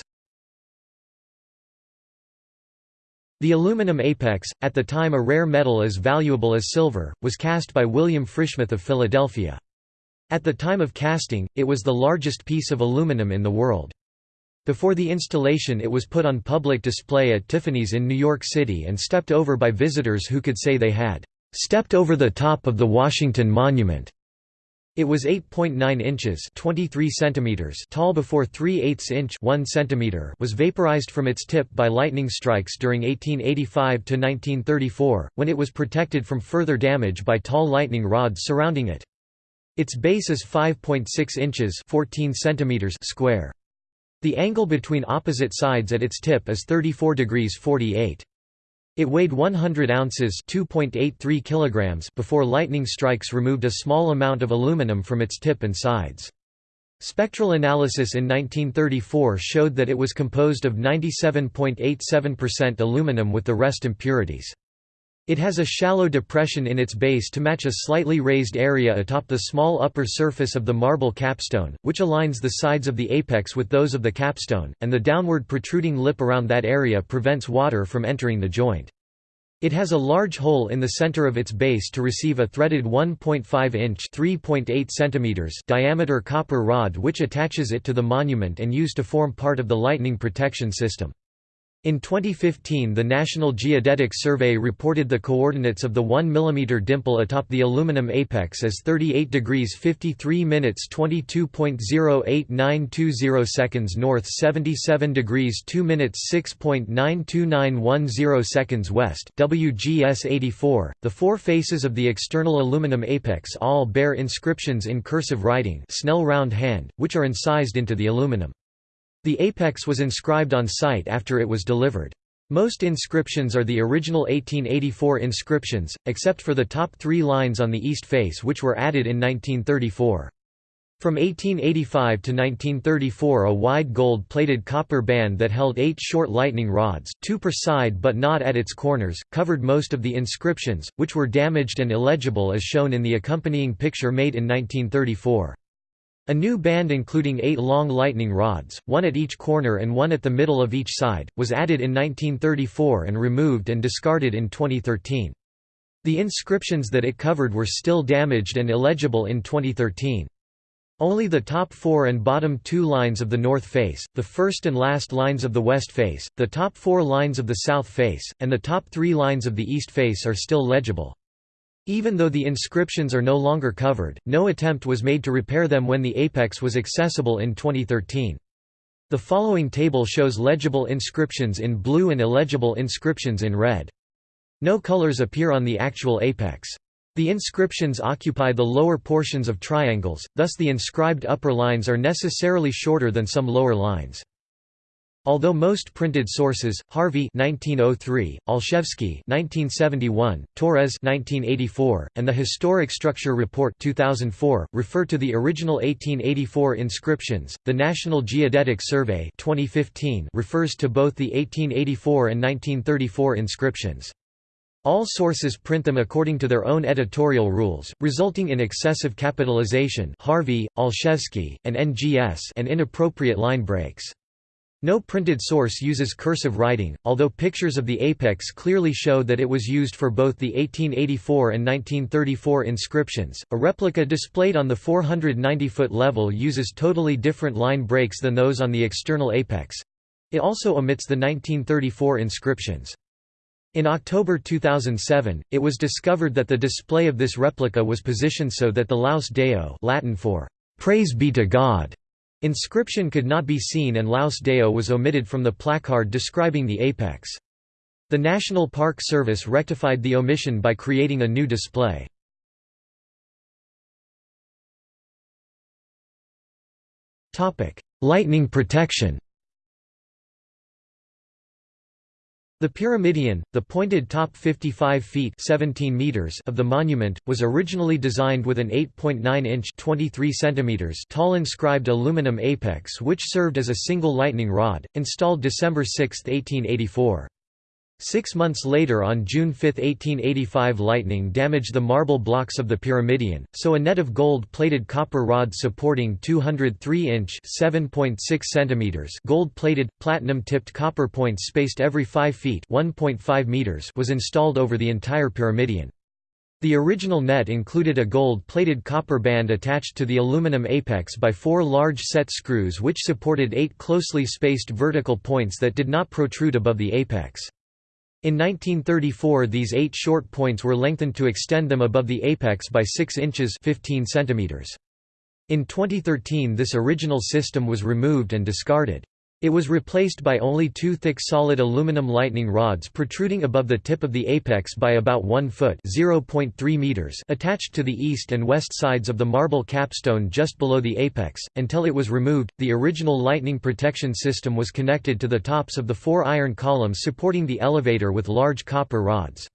The aluminum apex, at the time a rare metal as valuable as silver, was cast by William Frischmuth of Philadelphia. At the time of casting, it was the largest piece of aluminum in the world. Before the installation it was put on public display at Tiffany's in New York City and stepped over by visitors who could say they had "...stepped over the top of the Washington Monument." It was 8.9 inches 23 centimeters tall before 3 8 inch 1 centimeter was vaporized from its tip by lightning strikes during 1885 to 1934, when it was protected from further damage by tall lightning rods surrounding it. Its base is 5.6 inches 14 centimeters square. The angle between opposite sides at its tip is 34 degrees 48. It weighed 100 ounces (2.83 kilograms) before lightning strikes removed a small amount of aluminum from its tip and sides. Spectral analysis in 1934 showed that it was composed of 97.87% aluminum with the rest impurities. It has a shallow depression in its base to match a slightly raised area atop the small upper surface of the marble capstone, which aligns the sides of the apex with those of the capstone, and the downward protruding lip around that area prevents water from entering the joint. It has a large hole in the center of its base to receive a threaded 1.5-inch (3.8 centimeters) diameter copper rod which attaches it to the monument and used to form part of the lightning protection system. In 2015 the National Geodetic Survey reported the coordinates of the 1 mm dimple atop the aluminum apex as 38 degrees 53 minutes 22.08920 seconds north 77 degrees 2 minutes 6.92910 seconds west WGS 84. The four faces of the external aluminum apex all bear inscriptions in cursive writing Snell round hand, which are incised into the aluminum. The apex was inscribed on site after it was delivered. Most inscriptions are the original 1884 inscriptions, except for the top three lines on the east face which were added in 1934. From 1885 to 1934 a wide gold-plated copper band that held eight short lightning rods two per side but not at its corners, covered most of the inscriptions, which were damaged and illegible as shown in the accompanying picture made in 1934. A new band including eight long lightning rods, one at each corner and one at the middle of each side, was added in 1934 and removed and discarded in 2013. The inscriptions that it covered were still damaged and illegible in 2013. Only the top four and bottom two lines of the north face, the first and last lines of the west face, the top four lines of the south face, and the top three lines of the east face are still legible. Even though the inscriptions are no longer covered, no attempt was made to repair them when the apex was accessible in 2013. The following table shows legible inscriptions in blue and illegible inscriptions in red. No colors appear on the actual apex. The inscriptions occupy the lower portions of triangles, thus the inscribed upper lines are necessarily shorter than some lower lines. Although most printed sources, Harvey 1903, Olszewski 1971, Torres 1984, and the Historic Structure Report 2004 refer to the original 1884 inscriptions, the National Geodetic Survey 2015 refers to both the 1884 and 1934 inscriptions. All sources print them according to their own editorial rules, resulting in excessive capitalization Harvey, Olszewski, and NGS and inappropriate line breaks. No printed source uses cursive writing, although pictures of the apex clearly show that it was used for both the 1884 and 1934 inscriptions. A replica displayed on the 490-foot level uses totally different line breaks than those on the external apex. It also omits the 1934 inscriptions. In October 2007, it was discovered that the display of this replica was positioned so that the Laus Deo Latin for «Praise be to God» inscription could not be seen and Laus Deo was omitted from the placard describing the apex. The National Park Service rectified the omission by creating a new display. Lightning protection The pyramidion, the pointed top 55 feet 17 meters of the monument, was originally designed with an 8.9-inch 23 centimeters tall inscribed aluminum apex which served as a single lightning rod, installed December 6, 1884. Six months later on June 5, 1885 lightning damaged the marble blocks of the pyramidion, so a net of gold-plated copper rods supporting 203-inch gold-plated, platinum-tipped copper points spaced every 5 feet meters was installed over the entire pyramidion. The original net included a gold-plated copper band attached to the aluminum apex by four large set screws which supported eight closely spaced vertical points that did not protrude above the apex. In 1934 these eight short points were lengthened to extend them above the apex by 6 inches 15 centimeters. In 2013 this original system was removed and discarded. It was replaced by only two thick solid aluminum lightning rods protruding above the tip of the apex by about 1 foot meters attached to the east and west sides of the marble capstone just below the apex. Until it was removed, the original lightning protection system was connected to the tops of the four iron columns supporting the elevator with large copper rods.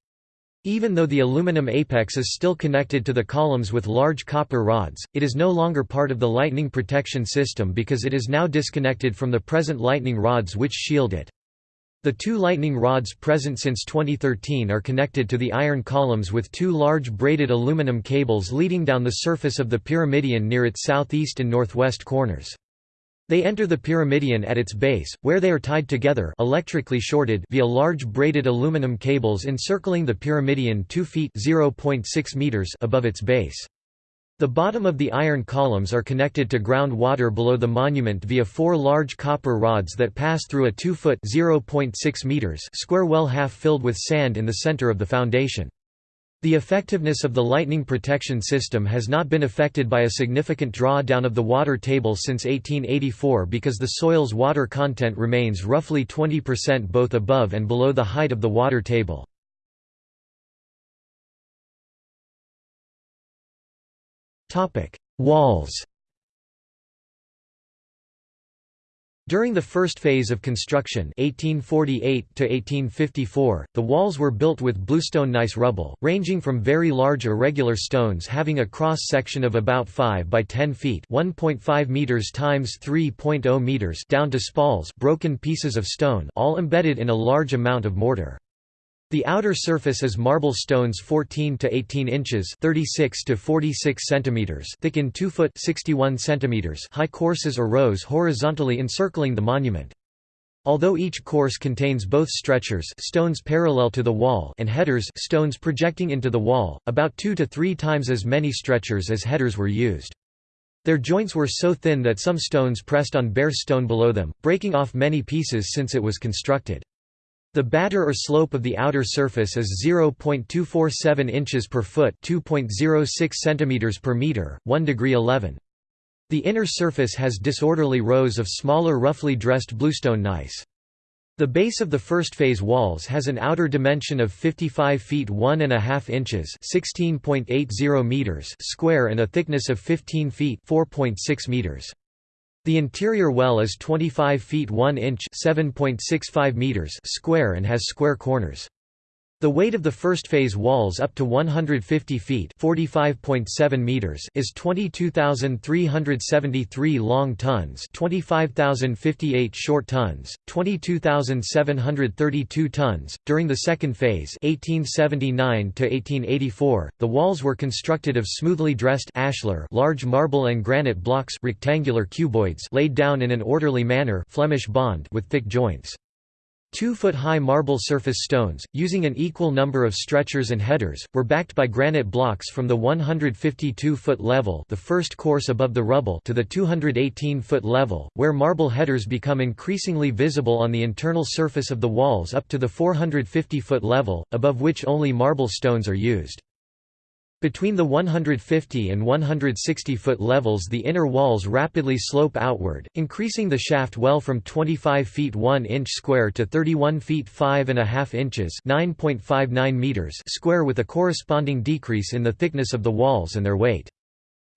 Even though the aluminum apex is still connected to the columns with large copper rods, it is no longer part of the lightning protection system because it is now disconnected from the present lightning rods which shield it. The two lightning rods present since 2013 are connected to the iron columns with two large braided aluminum cables leading down the surface of the pyramidion near its southeast and northwest corners. They enter the pyramidion at its base, where they are tied together electrically shorted via large braided aluminum cables encircling the pyramidion 2 feet meters above its base. The bottom of the iron columns are connected to ground water below the monument via four large copper rods that pass through a 2 foot meters square well half filled with sand in the center of the foundation. The effectiveness of the lightning protection system has not been affected by a significant drawdown of the water table since 1884 because the soil's water content remains roughly 20% both above and below the height of the water table. Walls During the first phase of construction 1848 the walls were built with bluestone gneiss rubble, ranging from very large irregular stones having a cross-section of about 5 by 10 feet 1.5 meters times 3.0 meters down to spalls broken pieces of stone all embedded in a large amount of mortar. The outer surface is marble stones 14 to 18 inches (36 to 46 centimeters) thick in 2 foot (61 centimeters) high courses or rows horizontally encircling the monument. Although each course contains both stretchers stones parallel to the wall and headers stones projecting into the wall, about two to three times as many stretchers as headers were used. Their joints were so thin that some stones pressed on bare stone below them, breaking off many pieces since it was constructed. The batter or slope of the outer surface is 0.247 inches per foot 2.06 centimeters per meter, 1 degree 11. The inner surface has disorderly rows of smaller roughly dressed bluestone gneiss. The base of the first phase walls has an outer dimension of 55 feet 1 and a half inches (16.80 meters) square and a thickness of 15 feet (4.6 meters). The interior well is 25 feet 1 inch (7.65 meters) square and has square corners. The weight of the first phase walls up to 150 feet (45.7 meters) is 22,373 long tons, 25,058 short tons, 22,732 tons. During the second phase (1879 to 1884), the walls were constructed of smoothly dressed ashlar, large marble and granite blocks, rectangular cuboids, laid down in an orderly manner, Flemish bond, with thick joints. Two-foot-high marble surface stones, using an equal number of stretchers and headers, were backed by granite blocks from the 152-foot level the first course above the rubble to the 218-foot level, where marble headers become increasingly visible on the internal surface of the walls up to the 450-foot level, above which only marble stones are used. Between the 150 and 160 foot levels the inner walls rapidly slope outward, increasing the shaft well from 25 feet 1 inch square to 31 feet 5 and a half inches (9.59 meters) square with a corresponding decrease in the thickness of the walls and their weight.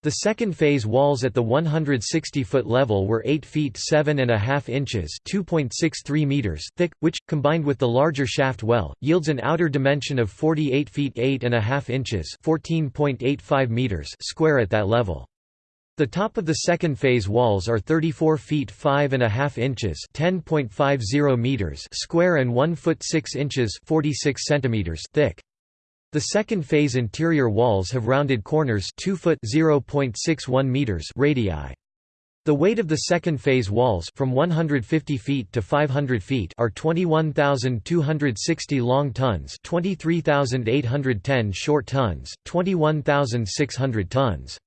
The second phase walls at the 160-foot level were 8 feet 7 and a half inches (2.63 meters) thick, which, combined with the larger shaft well, yields an outer dimension of 48 feet 8 and a half inches (14.85 meters) square at that level. The top of the second phase walls are 34 feet 5 and a half inches (10.50 meters) square and 1 foot 6 inches (46 centimeters) thick. The second phase interior walls have rounded corners 2 foot (0.61 meters) radii. The weight of the second phase walls from 150 feet to 500 feet are 21,260 long tons, 23,810 short tons, 21,600 tons.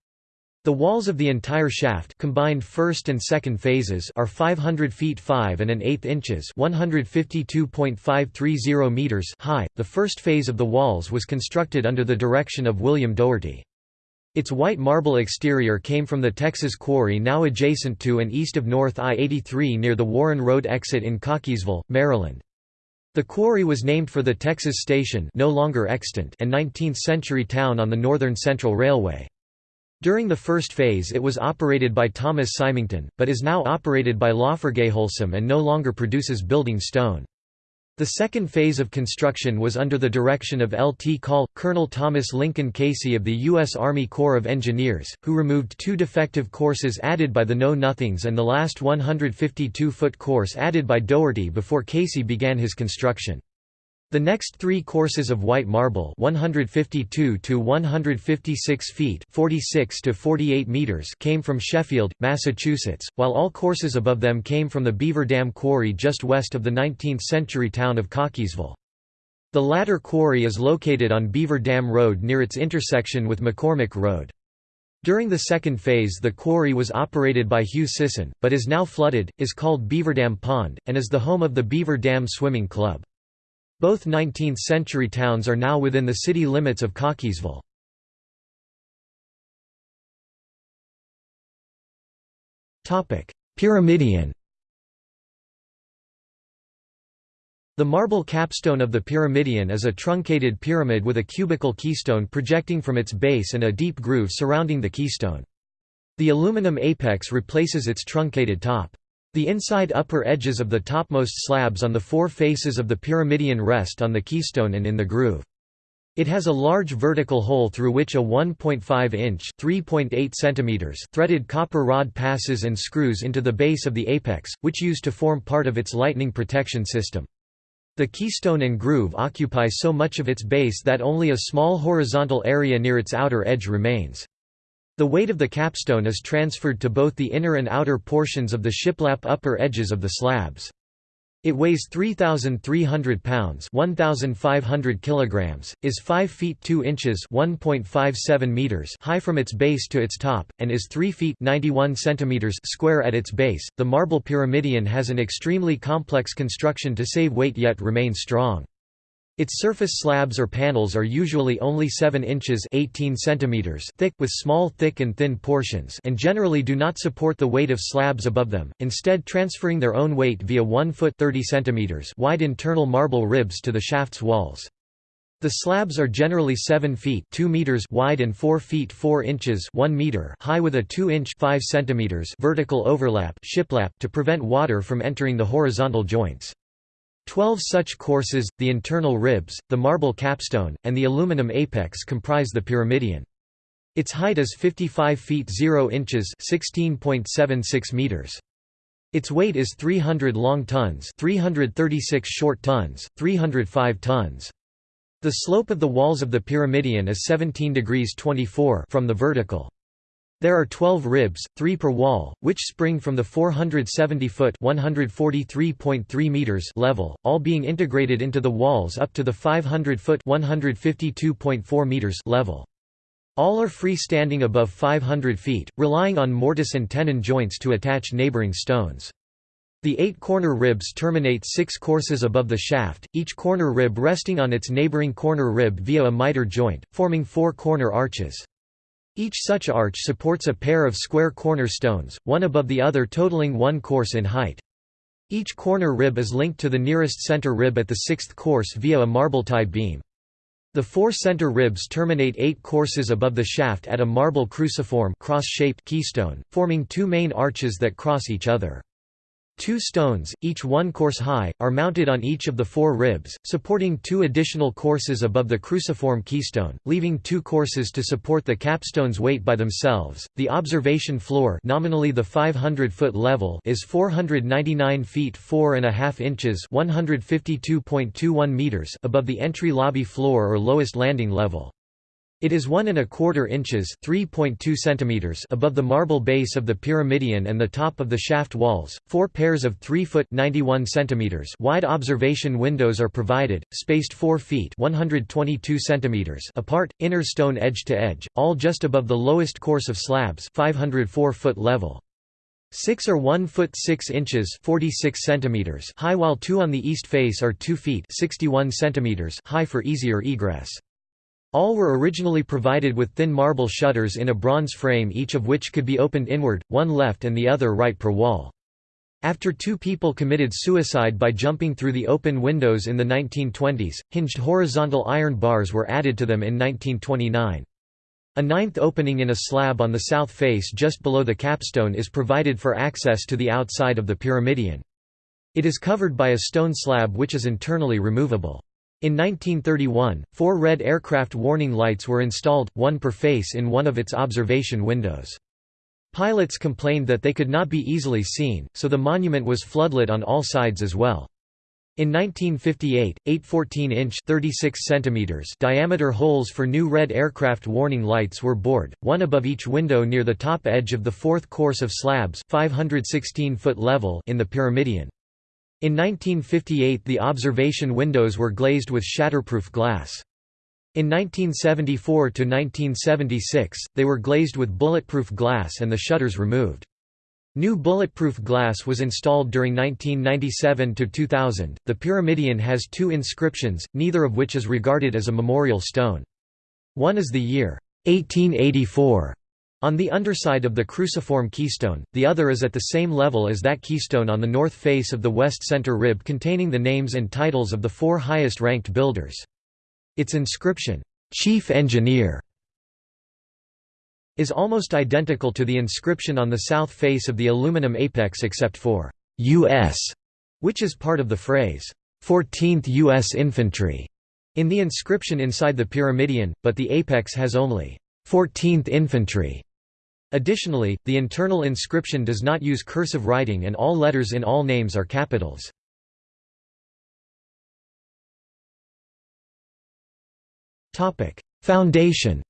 The walls of the entire shaft combined first and second phases are 500 feet 5 and an eighth inches (152.530 meters) high. The first phase of the walls was constructed under the direction of William Doherty. Its white marble exterior came from the Texas quarry now adjacent to and east of North I-83 near the Warren Road exit in Cockeysville, Maryland. The quarry was named for the Texas Station no longer extant and 19th-century town on the Northern Central Railway. During the first phase it was operated by Thomas Symington, but is now operated by LafargeHolcim and no longer produces building stone. The second phase of construction was under the direction of L.T. Call, Colonel Thomas Lincoln Casey of the U.S. Army Corps of Engineers, who removed two defective courses added by the Know-Nothings and the last 152-foot course added by Doherty before Casey began his construction. The next three courses of white marble 152 to 156 feet 46 to 48 meters came from Sheffield, Massachusetts, while all courses above them came from the Beaver Dam Quarry just west of the 19th-century town of Cockeysville. The latter quarry is located on Beaver Dam Road near its intersection with McCormick Road. During the second phase the quarry was operated by Hugh Sisson, but is now flooded, is called Beaverdam Pond, and is the home of the Beaver Dam Swimming Club. Both 19th-century towns are now within the city limits of Cockeysville. Pyramidion The marble capstone of the pyramidion is a truncated pyramid with a cubical keystone projecting from its base and a deep groove surrounding the keystone. The aluminum apex replaces its truncated top. The inside upper edges of the topmost slabs on the four faces of the pyramidion rest on the keystone and in the groove. It has a large vertical hole through which a 1.5-inch (3.8 centimeters) threaded copper rod passes and screws into the base of the apex, which used to form part of its lightning protection system. The keystone and groove occupy so much of its base that only a small horizontal area near its outer edge remains. The weight of the capstone is transferred to both the inner and outer portions of the shiplap upper edges of the slabs. It weighs 3,300 pounds 1,500 kilograms, is 5 feet 2 inches 1.57 meters high from its base to its top, and is 3 feet 91 centimeters square at its base. The marble pyramidion has an extremely complex construction to save weight yet remain strong. Its surface slabs or panels are usually only 7 inches 18 centimeters thick with small thick and thin portions and generally do not support the weight of slabs above them, instead transferring their own weight via 1 foot 30 centimeters wide internal marble ribs to the shaft's walls. The slabs are generally 7 feet 2 meters wide and 4 feet 4 inches 1 meter high with a 2-inch 5 centimeters vertical overlap shiplap to prevent water from entering the horizontal joints. Twelve such courses, the internal ribs, the marble capstone, and the aluminum apex comprise the pyramidion. Its height is 55 feet 0 inches 16.76 meters. Its weight is 300 long tons 336 short tons, 305 tons. The slope of the walls of the pyramidion is 17 degrees 24 from the vertical. There are 12 ribs, 3 per wall, which spring from the 470-foot (143.3 meters) level, all being integrated into the walls up to the 500-foot (152.4 meters) level. All are free-standing above 500 feet, relying on mortise and tenon joints to attach neighboring stones. The eight corner ribs terminate six courses above the shaft, each corner rib resting on its neighboring corner rib via a miter joint, forming four corner arches. Each such arch supports a pair of square corner stones, one above the other totaling one course in height. Each corner rib is linked to the nearest center rib at the sixth course via a marble tie beam. The four center ribs terminate eight courses above the shaft at a marble cruciform cross-shaped keystone, forming two main arches that cross each other. Two stones, each one course high, are mounted on each of the four ribs, supporting two additional courses above the cruciform keystone, leaving two courses to support the capstone's weight by themselves. The observation floor, nominally the 500-foot level, is 499 feet 4 and a half inches (152.21 meters) above the entry lobby floor or lowest landing level. It is one and a quarter inches (3.2 centimeters) above the marble base of the pyramidion and the top of the shaft walls. Four pairs of 3 foot (91 centimeters) wide observation windows are provided, spaced 4 feet (122 centimeters) apart, inner stone edge to edge, all just above the lowest course of slabs, 504 foot level. Six are 1 foot 6 inches 46 centimeters high while two on the east face are 2 feet 61 centimeters high for easier egress. All were originally provided with thin marble shutters in a bronze frame each of which could be opened inward, one left and the other right per wall. After two people committed suicide by jumping through the open windows in the 1920s, hinged horizontal iron bars were added to them in 1929. A ninth opening in a slab on the south face just below the capstone is provided for access to the outside of the pyramidion. It is covered by a stone slab which is internally removable. In 1931, four red aircraft warning lights were installed, one per face in one of its observation windows. Pilots complained that they could not be easily seen, so the monument was floodlit on all sides as well. In 1958, eight 14-inch diameter holes for new red aircraft warning lights were bored, one above each window near the top edge of the fourth course of slabs 516 foot level in the pyramidion. In 1958 the observation windows were glazed with shatterproof glass. In 1974–1976, they were glazed with bulletproof glass and the shutters removed. New bulletproof glass was installed during 1997 to 2000. The pyramidion has two inscriptions, neither of which is regarded as a memorial stone. One is the year 1884 on the underside of the cruciform keystone, the other is at the same level as that keystone on the north face of the west center rib containing the names and titles of the four highest-ranked builders. Its inscription, "'Chief Engineer' is almost identical to the inscription on the south face of the aluminum apex except for "'U.S., which is part of the phrase, 14th U.S. Infantry' in the inscription inside the pyramidion, but the apex has only 14th Infantry Additionally, the internal inscription does not use cursive writing and all letters in all names are capitals. Foundation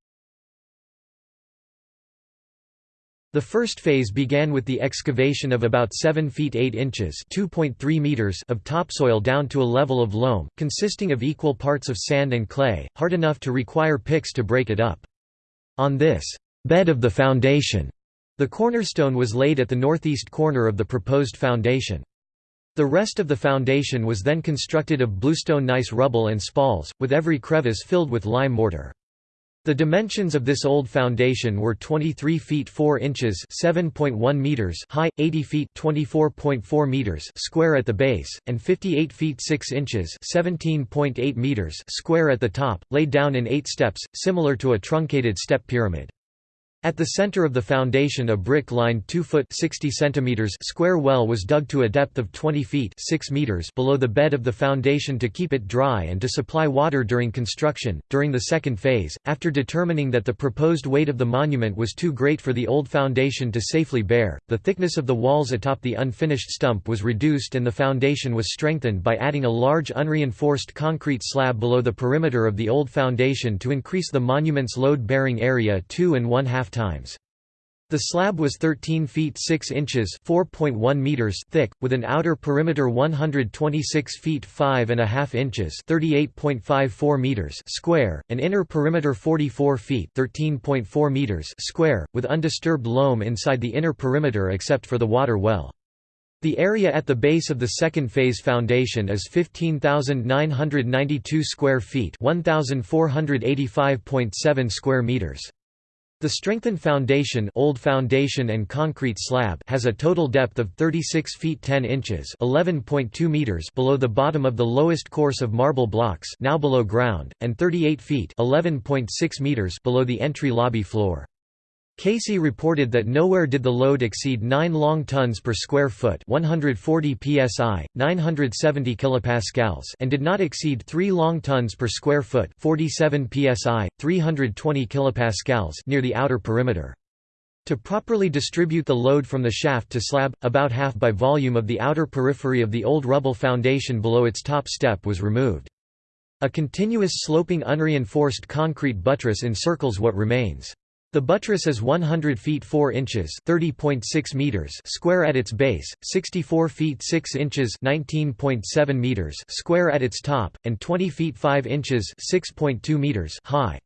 The first phase began with the excavation of about 7 feet 8 inches meters of topsoil down to a level of loam, consisting of equal parts of sand and clay, hard enough to require picks to break it up. On this bed of the foundation, the cornerstone was laid at the northeast corner of the proposed foundation. The rest of the foundation was then constructed of bluestone gneiss rubble and spalls, with every crevice filled with lime mortar. The dimensions of this old foundation were 23 feet 4 inches (7.1 meters) high, 80 feet (24.4 meters) square at the base, and 58 feet 6 inches (17.8 meters) square at the top, laid down in 8 steps, similar to a truncated step pyramid. At the center of the foundation a brick-lined 2-foot 60 centimeters square well was dug to a depth of 20 feet 6 meters below the bed of the foundation to keep it dry and to supply water during construction. During the second phase, after determining that the proposed weight of the monument was too great for the old foundation to safely bear, the thickness of the walls atop the unfinished stump was reduced and the foundation was strengthened by adding a large unreinforced concrete slab below the perimeter of the old foundation to increase the monument's load-bearing area two and one half times. The slab was 13 feet 6 inches (4.1 meters) thick, with an outer perimeter 126 feet 5 and a half inches (38.54 meters) square, an inner perimeter 44 feet (13.4 meters) square, with undisturbed loam inside the inner perimeter except for the water well. The area at the base of the second phase foundation is 15,992 square feet, 1,485.7 square meters. The strengthened foundation, old foundation and concrete slab has a total depth of 36 feet 10 inches (11.2 meters) below the bottom of the lowest course of marble blocks, now below ground, and 38 feet (11.6 meters) below the entry lobby floor. Casey reported that nowhere did the load exceed 9 long tons per square foot 140 psi, 970 kilopascals and did not exceed 3 long tons per square foot 47 psi, 320 kilopascals near the outer perimeter. To properly distribute the load from the shaft to slab, about half by volume of the outer periphery of the old rubble foundation below its top step was removed. A continuous sloping unreinforced concrete buttress encircles what remains. The buttress is 100 feet 4 inches (30.6 meters) square at its base, 64 feet 6 inches (19.7 meters) square at its top, and 20 feet 5 inches (6.2 meters) high.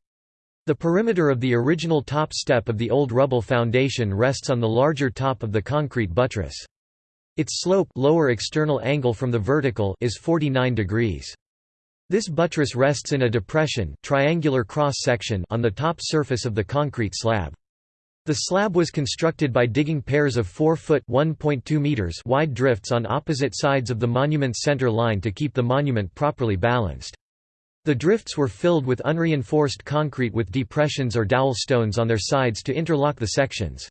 The perimeter of the original top step of the old rubble foundation rests on the larger top of the concrete buttress. Its slope lower external angle from the vertical is 49 degrees. This buttress rests in a depression triangular cross-section on the top surface of the concrete slab. The slab was constructed by digging pairs of 4-foot meters wide drifts on opposite sides of the monument's center line to keep the monument properly balanced. The drifts were filled with unreinforced concrete with depressions or dowel stones on their sides to interlock the sections.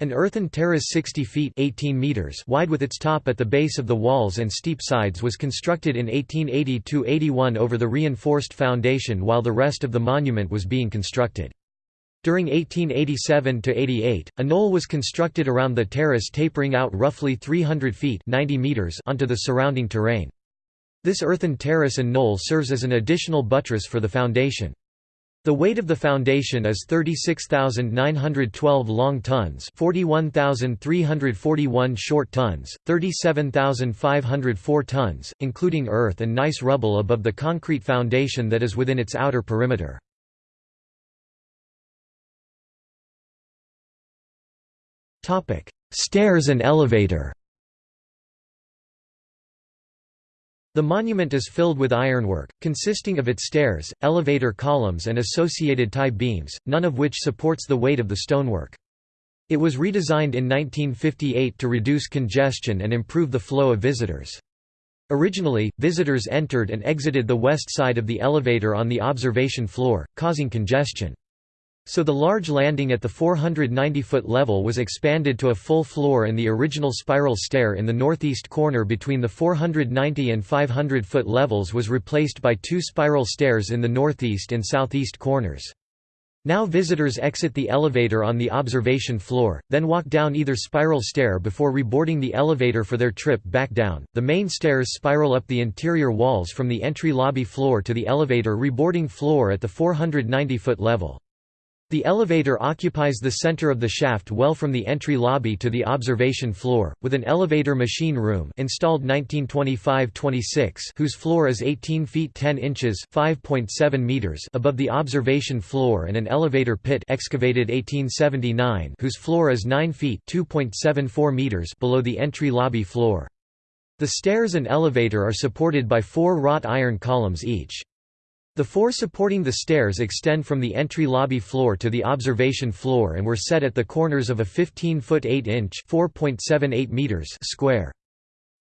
An earthen terrace 60 feet 18 meters wide with its top at the base of the walls and steep sides was constructed in 1880–81 over the reinforced foundation while the rest of the monument was being constructed. During 1887–88, a knoll was constructed around the terrace tapering out roughly 300 feet 90 meters onto the surrounding terrain. This earthen terrace and knoll serves as an additional buttress for the foundation. The weight of the foundation is 36,912 long tons 41,341 short tons, 37,504 tons, including earth and gneiss rubble above the concrete foundation that is within its outer perimeter. Stairs and elevator The monument is filled with ironwork, consisting of its stairs, elevator columns and associated tie beams, none of which supports the weight of the stonework. It was redesigned in 1958 to reduce congestion and improve the flow of visitors. Originally, visitors entered and exited the west side of the elevator on the observation floor, causing congestion. So the large landing at the 490-foot level was expanded to a full floor and the original spiral stair in the northeast corner between the 490 and 500-foot levels was replaced by two spiral stairs in the northeast and southeast corners. Now visitors exit the elevator on the observation floor, then walk down either spiral stair before reboarding the elevator for their trip back down. The main stairs spiral up the interior walls from the entry lobby floor to the elevator reboarding floor at the 490-foot level. The elevator occupies the center of the shaft well from the entry lobby to the observation floor, with an elevator machine room installed 1925-26 whose floor is 18 feet 10 inches (5.7 meters) above the observation floor and an elevator pit excavated 1879 whose floor is 9 feet (2.74 meters) below the entry lobby floor. The stairs and elevator are supported by four wrought iron columns each. The four supporting the stairs extend from the entry lobby floor to the observation floor and were set at the corners of a 15-foot 8-inch (4.78 meters) square.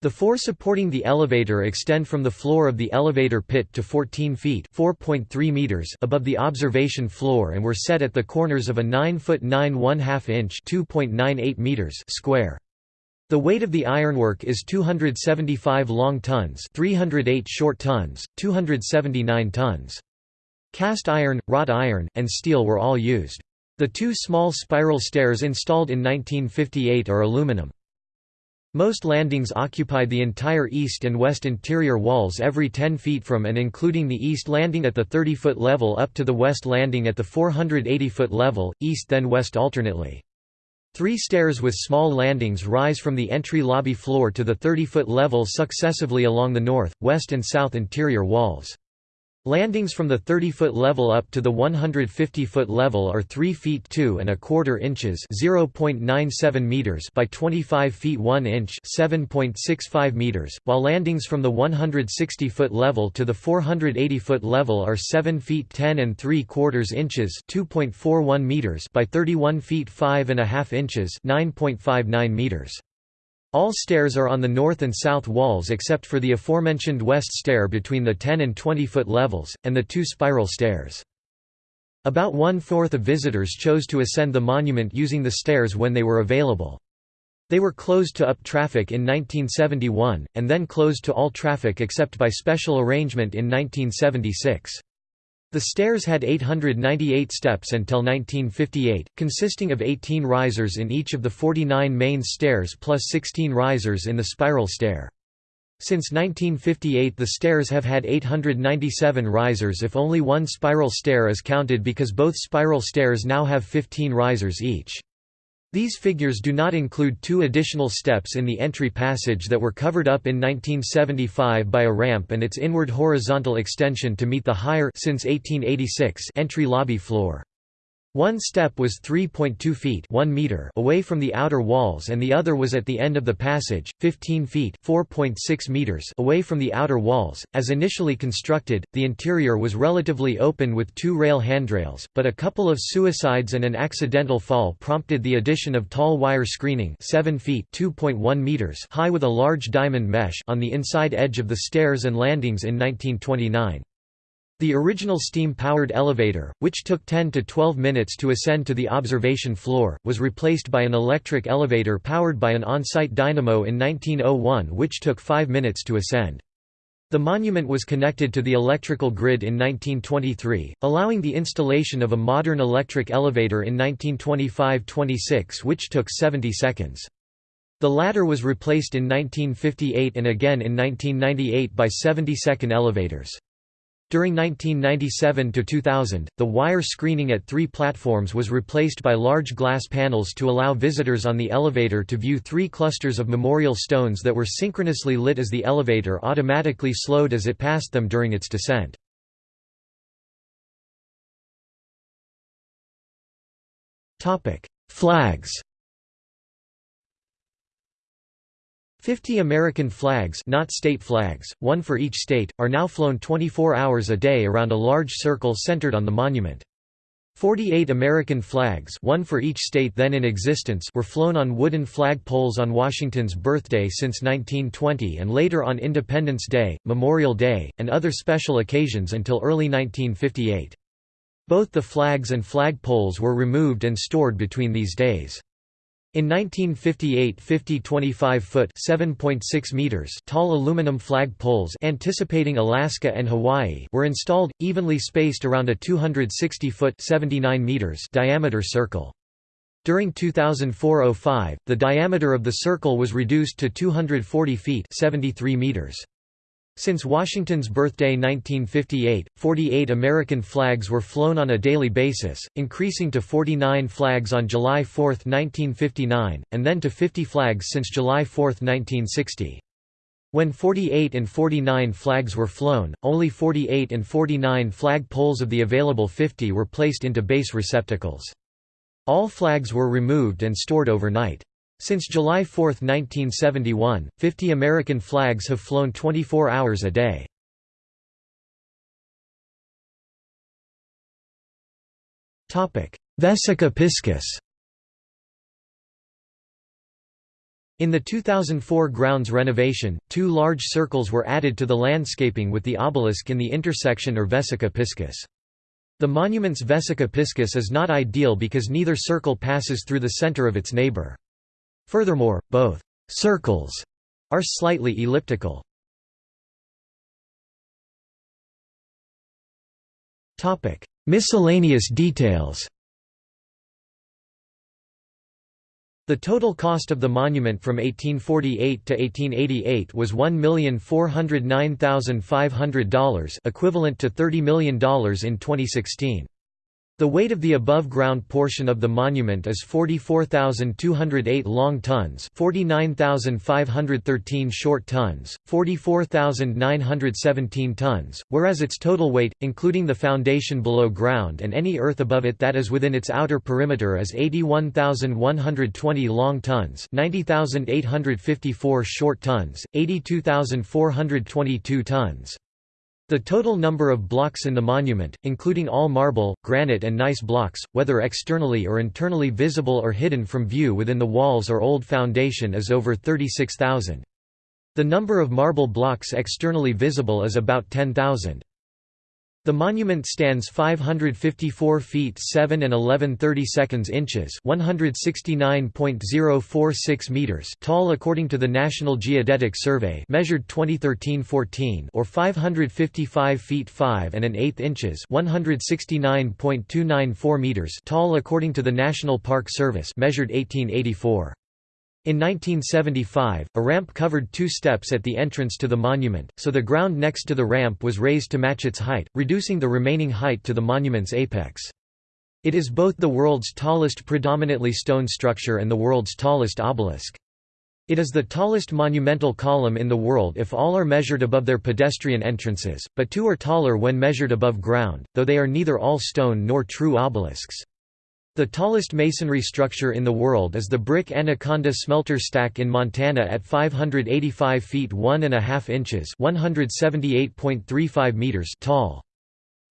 The four supporting the elevator extend from the floor of the elevator pit to 14 feet (4.3 meters) above the observation floor and were set at the corners of a 9-foot 9 1/2 inch (2.98 meters) square. The weight of the ironwork is 275 long tons 308 short tons, 279 tons. Cast iron, wrought iron, and steel were all used. The two small spiral stairs installed in 1958 are aluminum. Most landings occupied the entire east and west interior walls every 10 feet from and including the east landing at the 30-foot level up to the west landing at the 480-foot level, east then west alternately. Three stairs with small landings rise from the entry lobby floor to the 30-foot level successively along the north, west and south interior walls. Landings from the 30-foot level up to the 150-foot level are 3 feet 2 and a quarter inches (0.97 meters) by 25 feet 1 inch (7.65 meters), while landings from the 160-foot level to the 480-foot level are 7 feet 10 and 3 quarters inches (2.41 meters) by 31 feet 5 and a half inches (9.59 meters). All stairs are on the north and south walls except for the aforementioned west stair between the 10 and 20 foot levels, and the two spiral stairs. About one-fourth of visitors chose to ascend the monument using the stairs when they were available. They were closed to up traffic in 1971, and then closed to all traffic except by special arrangement in 1976. The stairs had 898 steps until 1958, consisting of 18 risers in each of the 49 main stairs plus 16 risers in the spiral stair. Since 1958 the stairs have had 897 risers if only one spiral stair is counted because both spiral stairs now have 15 risers each. These figures do not include two additional steps in the entry passage that were covered up in 1975 by a ramp and its inward horizontal extension to meet the higher since 1886 entry lobby floor. One step was 3.2 feet 1 meter away from the outer walls and the other was at the end of the passage, 15 feet 4.6 meters away from the outer walls. As initially constructed, the interior was relatively open with two rail handrails, but a couple of suicides and an accidental fall prompted the addition of tall wire screening 7 feet 2.1 meters high with a large diamond mesh on the inside edge of the stairs and landings in 1929. The original steam-powered elevator, which took 10 to 12 minutes to ascend to the observation floor, was replaced by an electric elevator powered by an on-site dynamo in 1901 which took 5 minutes to ascend. The monument was connected to the electrical grid in 1923, allowing the installation of a modern electric elevator in 1925–26 which took 70 seconds. The latter was replaced in 1958 and again in 1998 by 70-second elevators. During 1997–2000, the wire screening at three platforms was replaced by large glass panels to allow visitors on the elevator to view three clusters of memorial stones that were synchronously lit as the elevator automatically slowed as it passed them during its descent. Flags Fifty American flags not state flags, one for each state, are now flown 24 hours a day around a large circle centered on the monument. 48 American flags one for each state then in existence were flown on wooden flag poles on Washington's birthday since 1920 and later on Independence Day, Memorial Day, and other special occasions until early 1958. Both the flags and flag poles were removed and stored between these days. In 1958 50 25-foot meters tall aluminum flag poles anticipating Alaska and Hawaii were installed, evenly spaced around a 260-foot meters diameter circle. During 2004–05, the diameter of the circle was reduced to 240 feet 73 meters. Since Washington's birthday 1958, 48 American flags were flown on a daily basis, increasing to 49 flags on July 4, 1959, and then to 50 flags since July 4, 1960. When 48 and 49 flags were flown, only 48 and 49 flag poles of the available 50 were placed into base receptacles. All flags were removed and stored overnight. Since July 4, 1971, 50 American flags have flown 24 hours a day. Vesica piscis In the 2004 grounds renovation, two large circles were added to the landscaping with the obelisk in the intersection or vesica piscis. The monument's vesica piscis is not ideal because neither circle passes through the center of its neighbor. Furthermore, both «circles» are slightly elliptical. Topic: Miscellaneous details The total cost of the monument from 1848 to 1888 was $1,409,500 equivalent to $30 million in 2016. The weight of the above-ground portion of the monument is 44,208 long tons 49,513 short tons, 44,917 tons, whereas its total weight, including the foundation below ground and any earth above it that is within its outer perimeter is 81,120 long tons 90,854 short tons, 82,422 tons. The total number of blocks in the monument, including all marble, granite and gneiss blocks, whether externally or internally visible or hidden from view within the walls or old foundation is over 36,000. The number of marble blocks externally visible is about 10,000. The monument stands 554 feet 7 and 11 seconds inches 169.046 meters tall according to the National Geodetic Survey measured 2013-14 or 555 feet 5 and an eighth inches 169.294 meters tall according to the National Park Service measured 1884. In 1975, a ramp covered two steps at the entrance to the monument, so the ground next to the ramp was raised to match its height, reducing the remaining height to the monument's apex. It is both the world's tallest predominantly stone structure and the world's tallest obelisk. It is the tallest monumental column in the world if all are measured above their pedestrian entrances, but two are taller when measured above ground, though they are neither all stone nor true obelisks. The tallest masonry structure in the world is the brick Anaconda smelter stack in Montana at 585 feet 1 and a half inches (178.35 meters) tall.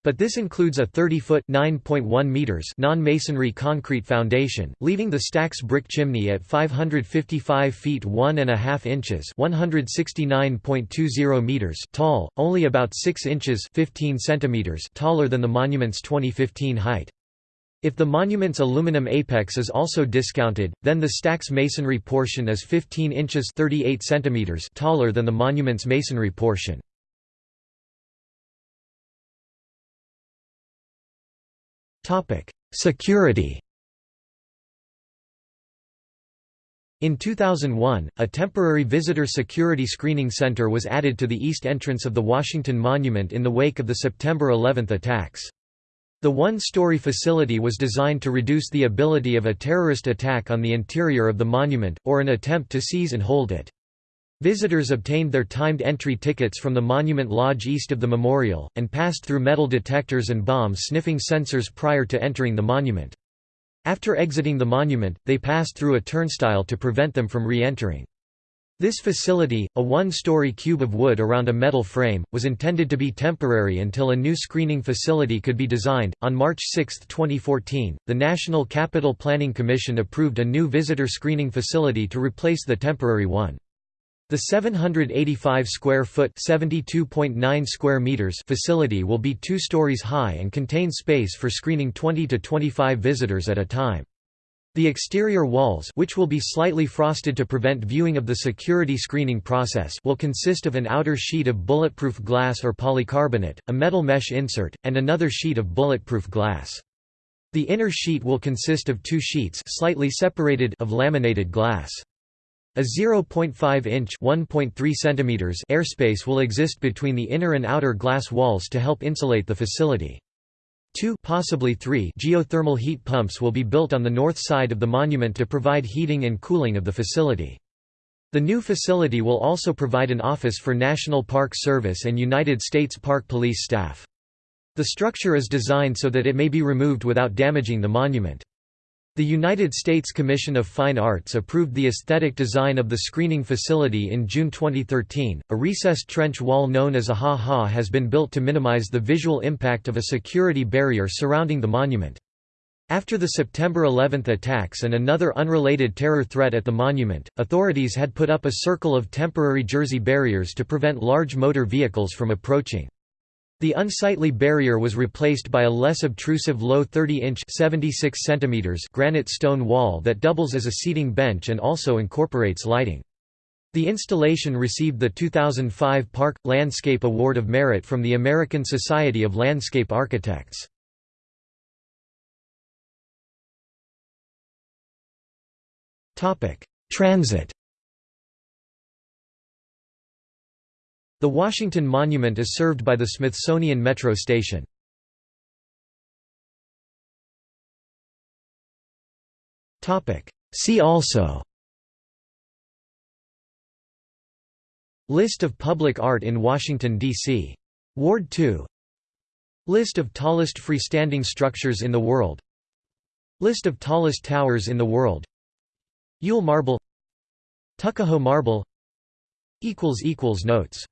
But this includes a 30-foot (9.1 meters) non-masonry concrete foundation, leaving the stack's brick chimney at 555 feet 1 and a half inches (169.20 meters) tall, only about 6 inches (15 centimeters) taller than the monument's 2015 height. If the monument's aluminum apex is also discounted, then the stack's masonry portion is 15 inches 38 centimeters taller than the monument's masonry portion. Security In 2001, a temporary visitor security screening center was added to the east entrance of the Washington Monument in the wake of the September 11 attacks. The one-story facility was designed to reduce the ability of a terrorist attack on the interior of the monument, or an attempt to seize and hold it. Visitors obtained their timed entry tickets from the Monument Lodge east of the memorial, and passed through metal detectors and bomb-sniffing sensors prior to entering the monument. After exiting the monument, they passed through a turnstile to prevent them from re-entering. This facility, a one-story cube of wood around a metal frame, was intended to be temporary until a new screening facility could be designed. On March 6, 2014, the National Capital Planning Commission approved a new visitor screening facility to replace the temporary one. The 785 square foot (72.9 square meters) facility will be 2 stories high and contain space for screening 20 to 25 visitors at a time. The exterior walls which will be slightly frosted to prevent viewing of the security screening process will consist of an outer sheet of bulletproof glass or polycarbonate, a metal mesh insert, and another sheet of bulletproof glass. The inner sheet will consist of two sheets slightly separated of laminated glass. A 0.5-inch (1.3 centimeters) airspace will exist between the inner and outer glass walls to help insulate the facility. Two possibly three geothermal heat pumps will be built on the north side of the monument to provide heating and cooling of the facility. The new facility will also provide an office for National Park Service and United States Park Police staff. The structure is designed so that it may be removed without damaging the monument. The United States Commission of Fine Arts approved the aesthetic design of the screening facility in June 2013. A recessed trench wall known as a ha-ha has been built to minimize the visual impact of a security barrier surrounding the monument. After the September 11 attacks and another unrelated terror threat at the monument, authorities had put up a circle of temporary jersey barriers to prevent large motor vehicles from approaching. The unsightly barrier was replaced by a less obtrusive low 30-inch granite stone wall that doubles as a seating bench and also incorporates lighting. The installation received the 2005 Park – Landscape Award of Merit from the American Society of Landscape Architects. Transit The Washington Monument is served by the Smithsonian Metro Station. See also. List of public art in Washington, D.C. Ward 2 List of tallest freestanding structures in the world. List of tallest towers in the world. Yule Marble. Tuckahoe Marble. Notes